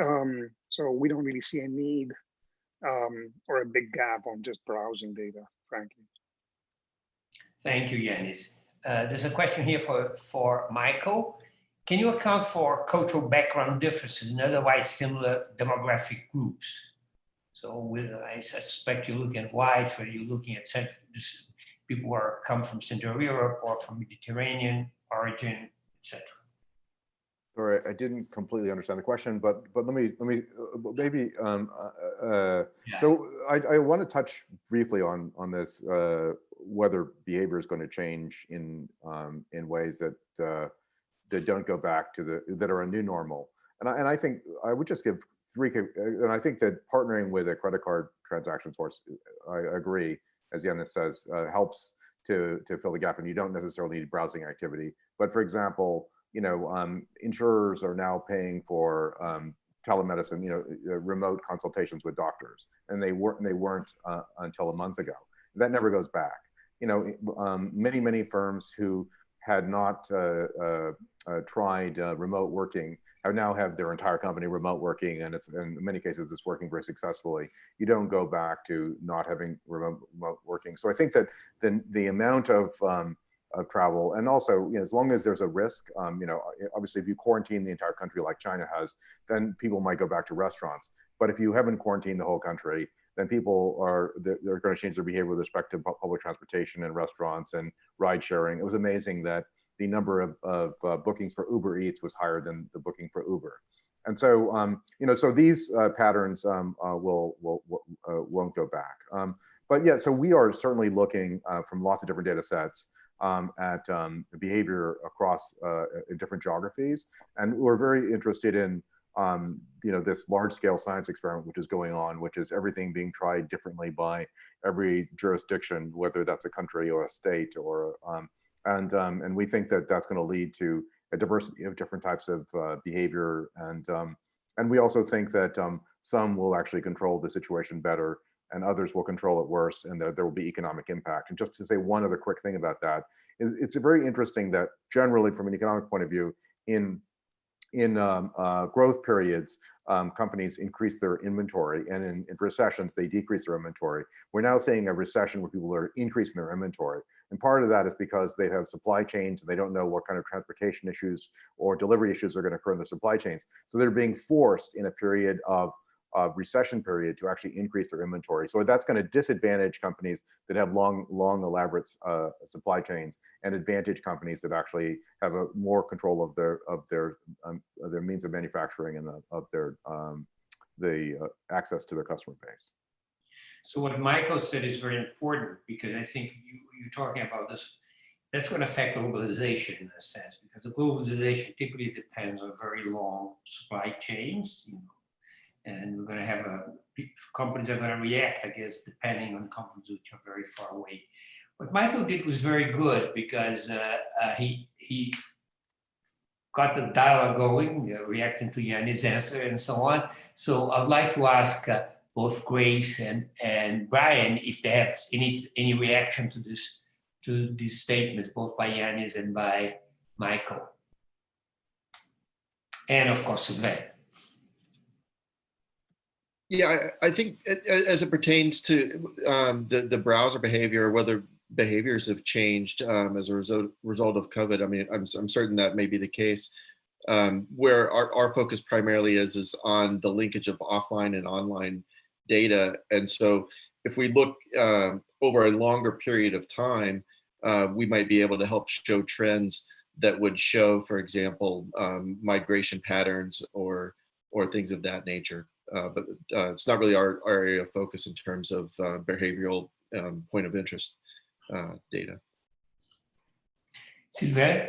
Um, so we don't really see a need um, or a big gap on just browsing data, frankly. Thank you, Yanis. Uh, there's a question here for, for Michael. Can you account for cultural background differences in otherwise similar demographic groups? So with, I suspect you're looking at whites, whether you're looking at people who are come from Central Europe or from Mediterranean origin, etc. Sorry, I didn't completely understand the question, but but let me let me uh, maybe um, uh, uh, yeah. so I, I want to touch briefly on on this uh, whether behavior is going to change in um, in ways that uh, that don't go back to the that are a new normal, and I, and I think I would just give three and I think that partnering with a credit card transaction source, I agree, as Yannis says, uh, helps to to fill the gap, and you don't necessarily need browsing activity. But for example you know, um, insurers are now paying for um, telemedicine, you know, uh, remote consultations with doctors, and they weren't they weren't uh, until a month ago. That never goes back. You know, um, many many firms who had not uh, uh, uh tried remote working have now have their entire company remote working, and it's in many cases it's working very successfully. You don't go back to not having remote, remote working. So I think that the the amount of um, of travel. And also, you know, as long as there's a risk, um, you know, obviously if you quarantine the entire country like China has, then people might go back to restaurants. But if you haven't quarantined the whole country, then people are, they're, they're going to change their behavior with respect to public transportation and restaurants and ride sharing. It was amazing that the number of, of uh, bookings for Uber Eats was higher than the booking for Uber. And so, um, you know, so these uh, patterns um, uh, will, will, will uh, won't go back. Um, but yeah, so we are certainly looking uh, from lots of different data sets um, at um, behavior across uh, different geographies. And we're very interested in um, you know, this large scale science experiment which is going on, which is everything being tried differently by every jurisdiction, whether that's a country or a state or, um, and, um, and we think that that's gonna lead to a diversity of different types of uh, behavior. And, um, and we also think that some will actually control the situation better and others will control it worse and there, there will be economic impact. And just to say one other quick thing about that is it's very interesting that generally from an economic point of view in in um, uh, growth periods, um, companies increase their inventory and in, in, recessions, they decrease their inventory. We're now seeing a recession where people are increasing their inventory. And part of that is because they have supply chains and they don't know what kind of transportation issues or delivery issues are gonna occur in their supply chains. So they're being forced in a period of uh, recession period to actually increase their inventory. So that's going to disadvantage companies that have long, long, elaborate uh, supply chains, and advantage companies that actually have a more control of their of their um, their means of manufacturing and the, of their um, the uh, access to their customer base. So what Michael said is very important because I think you, you're talking about this, that's going to affect globalization in a sense because the globalization typically depends on very long supply chains, you know, and we're going to have a companies are going to react, I guess, depending on companies which are very far away. What Michael did was very good because uh, uh, he he got the dialogue going, uh, reacting to Yanni's answer and so on. So I'd like to ask uh, both Grace and and Brian if they have any any reaction to this to these statements, both by Yannis and by Michael, and of course Sylvain. Yeah, I, I think it, as it pertains to um, the the browser behavior, whether behaviors have changed um, as a result result of COVID. I mean, I'm I'm certain that may be the case. Um, where our, our focus primarily is is on the linkage of offline and online data, and so if we look uh, over a longer period of time, uh, we might be able to help show trends that would show, for example, um, migration patterns or or things of that nature but uh, it's not really our, our, area of focus in terms of uh, behavioral um, point of interest uh, data. Sylvain?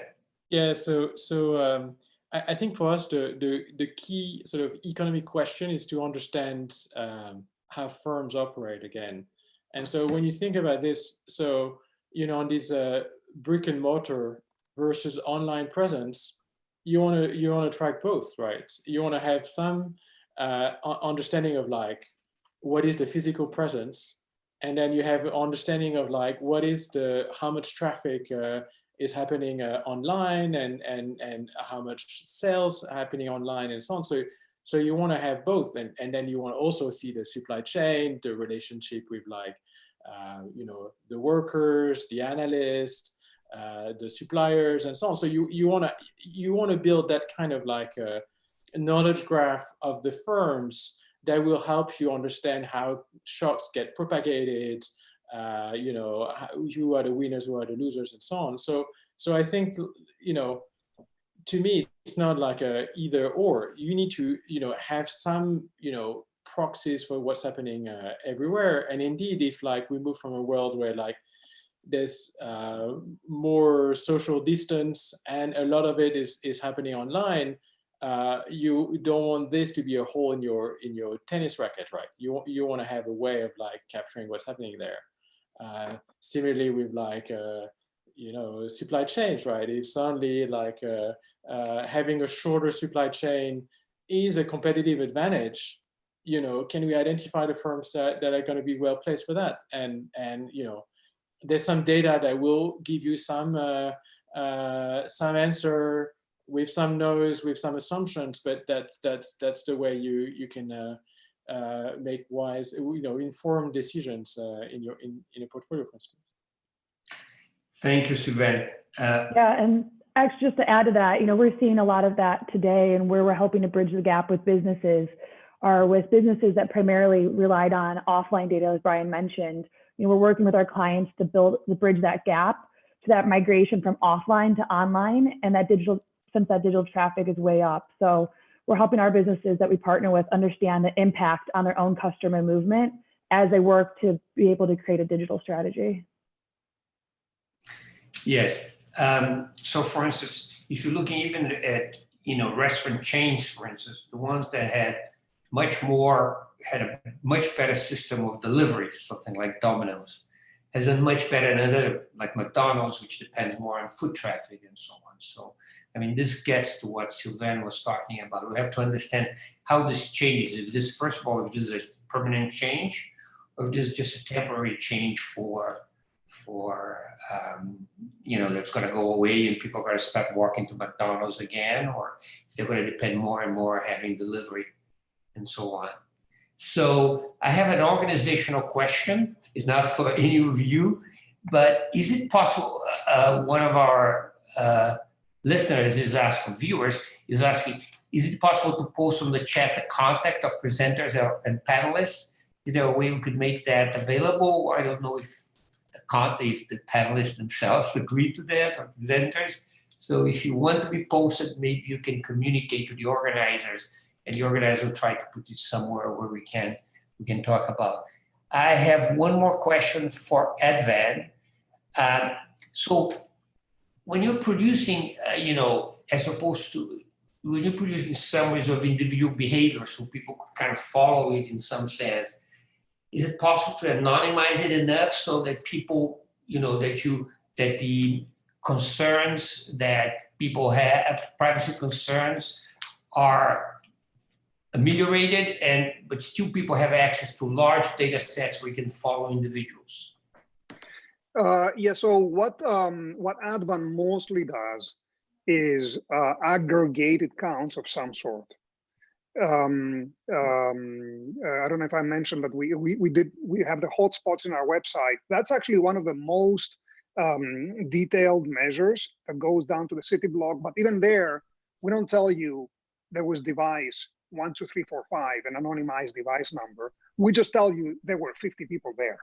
Yeah, so so um, I, I, think for us the, the the key sort of economic question is to understand um, how firms operate again. And so when you think about this, so you know on these uh, brick and mortar versus online presence, you want to you want to track both, right? You want to have some uh, understanding of like what is the physical presence and then you have understanding of like what is the how much traffic uh, is happening uh, online and and and how much sales happening online and so on. So so you want to have both and and then you want to also see the supply chain the relationship with like uh, you know the workers the analysts uh, the suppliers and so on. So you you want to you want to build that kind of like uh, knowledge graph of the firms that will help you understand how shots get propagated, uh, you know, who are the winners, who are the losers, and so on. So, so I think, you know, to me, it's not like a either or. You need to, you know, have some, you know, proxies for what's happening uh, everywhere. And indeed, if like we move from a world where like there's uh, more social distance and a lot of it is is happening online, uh, you don't want this to be a hole in your in your tennis racket, right? You you want to have a way of like capturing what's happening there. Uh, similarly, with like uh, you know supply chains, right? If suddenly like uh, uh, having a shorter supply chain is a competitive advantage, you know, can we identify the firms that that are going to be well placed for that? And and you know, there's some data that will give you some some answer with some no's, with some assumptions, but that's that's that's the way you you can uh, uh, make wise, you know, informed decisions uh, in your in in a portfolio, for instance. Thank you, Sylvain. Uh, yeah, and actually, just to add to that, you know, we're seeing a lot of that today, and where we're helping to bridge the gap with businesses are with businesses that primarily relied on offline data, as Brian mentioned. You know, we're working with our clients to build to bridge that gap to that migration from offline to online and that digital since that digital traffic is way up. So we're helping our businesses that we partner with understand the impact on their own customer movement as they work to be able to create a digital strategy. Yes. Um, so for instance, if you're looking even at, you know, restaurant chains, for instance, the ones that had much more, had a much better system of delivery, something like Domino's, has done much better than other, like McDonald's, which depends more on foot traffic and so on. So I mean, this gets to what Sylvain was talking about. We have to understand how this changes. If this, first of all, if this is a permanent change, or if this is just a temporary change for, for um, you know, that's going to go away and people are going to start walking to McDonald's again, or if they're going to depend more and more having delivery and so on. So I have an organizational question. It's not for <laughs> any of you, but is it possible, uh, one of our uh, listeners is asking, viewers is asking, is it possible to post on the chat the contact of presenters and panelists? Is there a way we could make that available? I don't know if the if the panelists themselves agree to that or presenters. So if you want to be posted, maybe you can communicate to the organizers and the organizer will try to put it somewhere where we can, we can talk about. I have one more question for Advan. Um, so when you're producing, uh, you know, as opposed to when you're producing summaries of individual behavior so people could kind of follow it in some sense, is it possible to anonymize it enough so that people, you know, that you, that the concerns that people have, privacy concerns are ameliorated and, but still people have access to large data sets where you can follow individuals? Uh, yeah, so what um, what Advan mostly does is uh, aggregated counts of some sort. Um, um, uh, I don't know if I mentioned, but we, we we did we have the hotspots in our website. That's actually one of the most um, detailed measures that goes down to the city block. But even there, we don't tell you there was device one, two, three, four, five, an anonymized device number. We just tell you there were 50 people there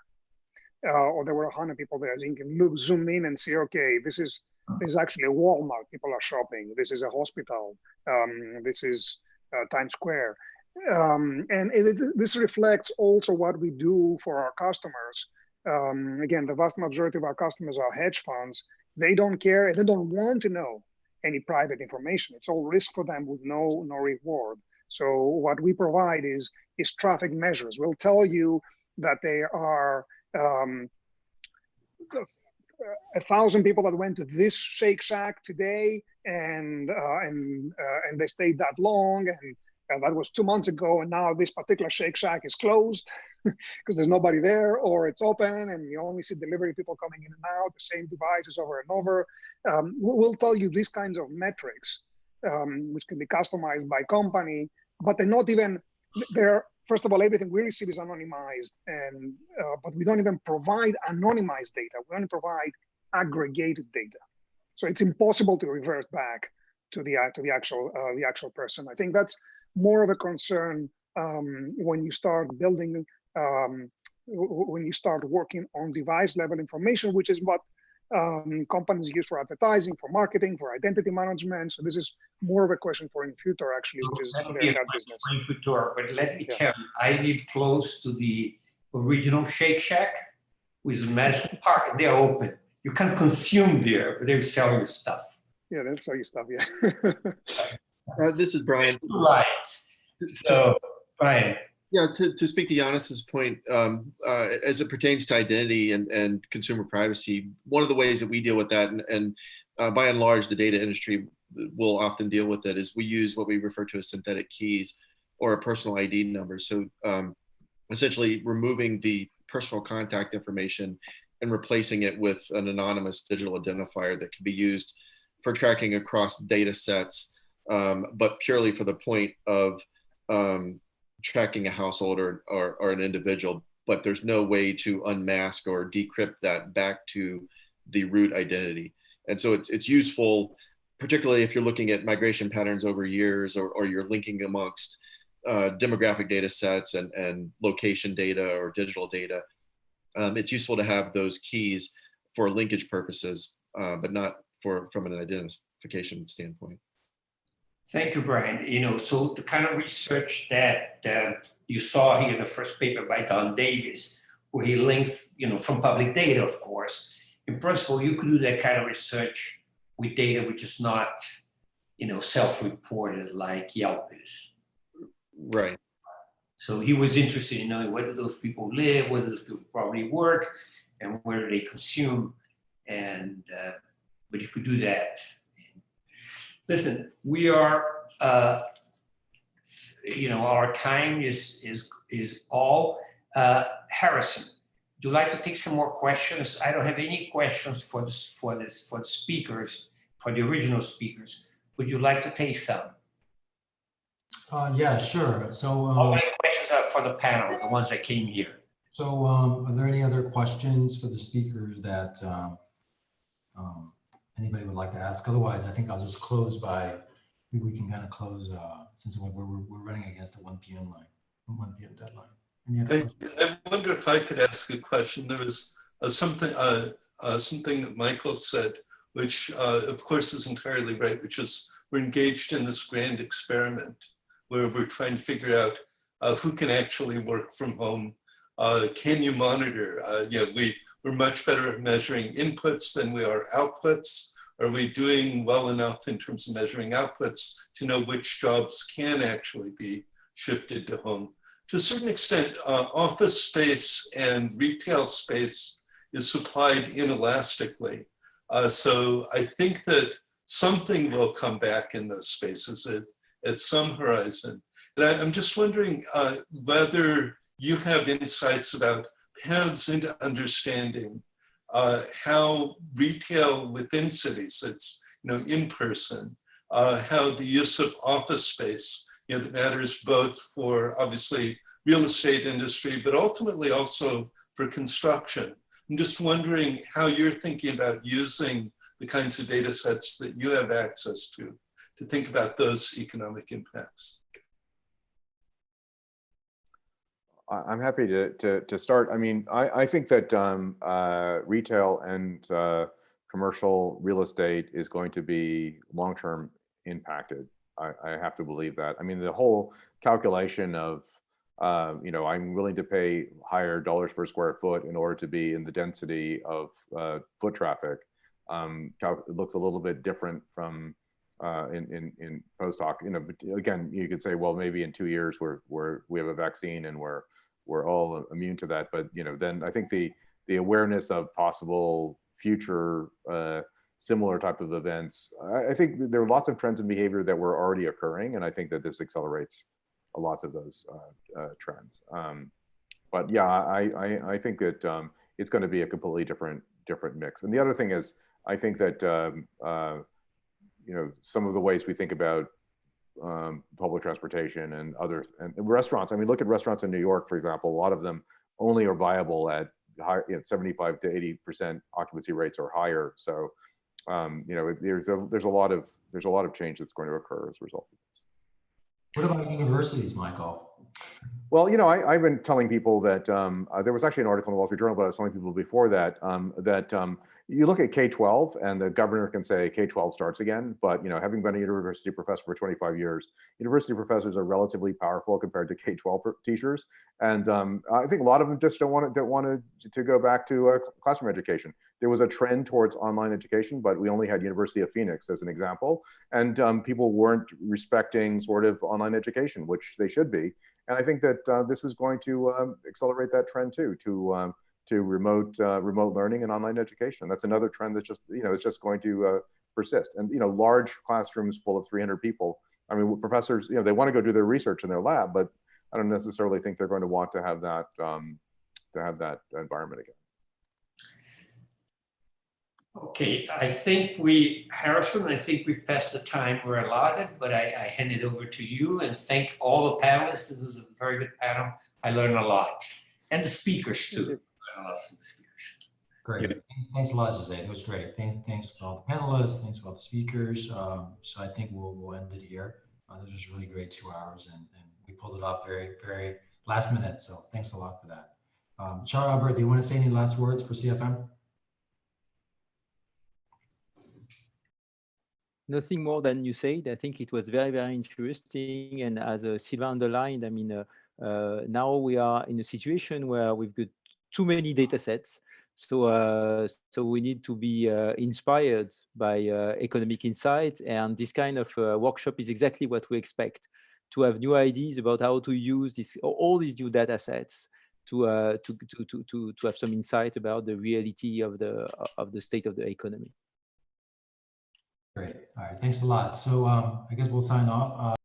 uh, or there were 100 people there. You can look, zoom in and see, okay, this is this is actually a Walmart. People are shopping. This is a hospital. Um, this is uh, Times Square. Um, and it, it, this reflects also what we do for our customers. Um, again, the vast majority of our customers are hedge funds. They don't care and they don't want to know any private information. It's all risk for them with no no reward. So what we provide is is traffic measures. We'll tell you that there are um, a thousand people that went to this Shake Shack today, and uh, and uh, and they stayed that long, and that was two months ago, and now this particular Shake Shack is closed <laughs> because there's nobody there, or it's open, and you only see delivery people coming in and out, the same devices over and over. Um, we'll tell you these kinds of metrics, um, which can be customized by company, but they're not even they're first of all, everything we receive is anonymized, and uh, but we don't even provide anonymized data. We only provide aggregated data. So it's impossible to revert back to the to the actual uh, the actual person. I think that's more of a concern um, when you start building um, when you start working on device level information, which is what um, companies use for advertising, for marketing, for identity management. So this is more of a question for Infutor actually, which is That would their be a that question business. for Infutor, but let me Yeah. tell you, I live close to the original Shake Shack, which is Madison Park, and they're open. You can't consume there, but they sell you stuff. Yeah, they'll sell you stuff. Yeah. <laughs> Uh, this is Brian. Two lines. So, Brian, Yeah, to, to speak to Giannis's point, um, uh, as it pertains to identity and, and consumer privacy, one of the ways that we deal with that, and, and uh, by and large, the data industry will often deal with it, is we use what we refer to as synthetic keys or a personal ID number. So um, essentially removing the personal contact information and replacing it with an anonymous digital identifier that can be used for tracking across data sets, um, but purely for the point of um, tracking a household or, or, or an individual, but there's no way to unmask or decrypt that back to the root identity. And so it's, it's useful, particularly if you're looking at migration patterns over years or, or you're linking amongst uh, demographic data sets and, and location data or digital data. Um, it's useful to have those keys for linkage purposes, uh, but not for from an identification standpoint. Thank you, Brian. You know, so the kind of research that uh, you saw here in the first paper by Don Davis, where he linked, you know, from public data, of course. In principle, you could do that kind of research with data which is not, you know, self-reported like Yelp is. Right. So he was interested in knowing where do those people live, where do those people probably work, and where do they consume. And uh, but you could do that. Listen, we are, uh, you know, our time is is is all. Uh, Harrison, do you like to take some more questions? I don't have any questions for this for this for the speakers, for the original speakers. Would you like to take some? Uh, yeah, sure. So, All um, my questions are for the panel, the ones that came here. so um, are there any other questions for the speakers that um, um, anybody would like to ask? Otherwise, I think I'll just close by we, we can kind of close uh, since we're, we're, we're running against the 1 p.m. line, 1 p.m. deadline. I. I wonder if I could ask a question. There was uh, something, uh, uh, something that Michael said, which uh, of course is entirely right, which is we're engaged in this grand experiment where we're trying to figure out uh, who can actually work from home. Uh, can you monitor? Uh, yeah, we, we're much better at measuring inputs than we are outputs. Are we doing well enough in terms of measuring outputs to know which jobs can actually be shifted to home? To a certain extent, uh, office space and retail space is supplied inelastically. Uh, so I think that something will come back in those spaces at, at some horizon. And I, am just wondering uh, whether you have insights about paths into understanding uh, how retail within cities, it's you know in person, uh, how the use of office space you know, that matters both for obviously real estate industry, but ultimately also for construction. I'm just wondering how you're thinking about using the kinds of data sets that you have access to, to think about those economic impacts. I'm happy to, to, to start. I mean, I, I think that um, uh, retail and uh, commercial real estate is going to be long-term impacted. I, I, have to believe that. I mean, the whole calculation of, uh, you know, I'm willing to pay higher dollars per square foot in order to be in the density of uh, foot traffic. Um, looks a little bit different from uh, in, in, in post hoc, you know, again, you could say, well, maybe in two years we're, we're, we have a vaccine and we're, we're all immune to that. But, you know, then I think the, the awareness of possible future uh, similar type of events, I, I, think there are lots of trends in behavior that were already occurring. And I think that this accelerates a lot of those uh, uh, trends. Um, but yeah, I, I, I think that um, it's going to be a completely different, different mix. And the other thing is, I think that um, uh, you know, some of the ways we think about um, public transportation and other and restaurants. I mean, look at restaurants in New York, for example. A lot of them only are viable at high, you know, 75 to 80 percent occupancy rates or higher. So, um, you know, there's a there's a lot of there's a lot of change that's going to occur as a result of this. What about universities, Michael? Well, you know, I, have been telling people that um, uh, there was actually an article in the Wall Street Journal, but I was telling people before that um, that um, you look at K-12 and the governor can say K-12 starts again, but you know, having been a university professor for 25 years, university professors are relatively powerful compared to K-12 teachers. And um, I think a lot of them just don't want to, don't want to, to go back to uh, classroom education. There was a trend towards online education, but we only had University of Phoenix as an example. And um, people weren't respecting sort of online education, which they should be. And I think that uh, this is going to um, accelerate that trend too, to um, to remote uh, remote learning and online education. That's another trend that's just you know it's just going to uh, persist. And you know, large classrooms full of 300 people. I mean, professors, you know, they want to go do their research in their lab, but I don't necessarily think they're going to want to have that um, to have that environment again. Okay, I think we, Harrison, I think we passed the time we're allotted, but I, I hand it over to you and thank all the panelists. This was a very good panel. I learned a lot. And the speakers too. Great. Thanks a lot, Jose. It was great. Thanks, thanks for all the panelists. Thanks for all the speakers. Um, so I think we'll, we'll end it here. Uh, this was really great two hours and, and we pulled it off very, very last minute. So thanks a lot for that. Um, Charles-Albert, do you want to say any last words for CFM? Nothing more than you said. I think it was very, very interesting. And as uh, Sylvain underlined, I mean, uh, uh, now we are in a situation where we've got too many data sets. So, uh, so we need to be uh, inspired by uh, economic insight. And this kind of uh, workshop is exactly what we expect to have new ideas about how to use this, all these new data sets to, uh, to, to, to, to, to have some insight about the reality of the, of the state of the economy. Great. All right. Thanks a lot. So um, I guess we'll sign off.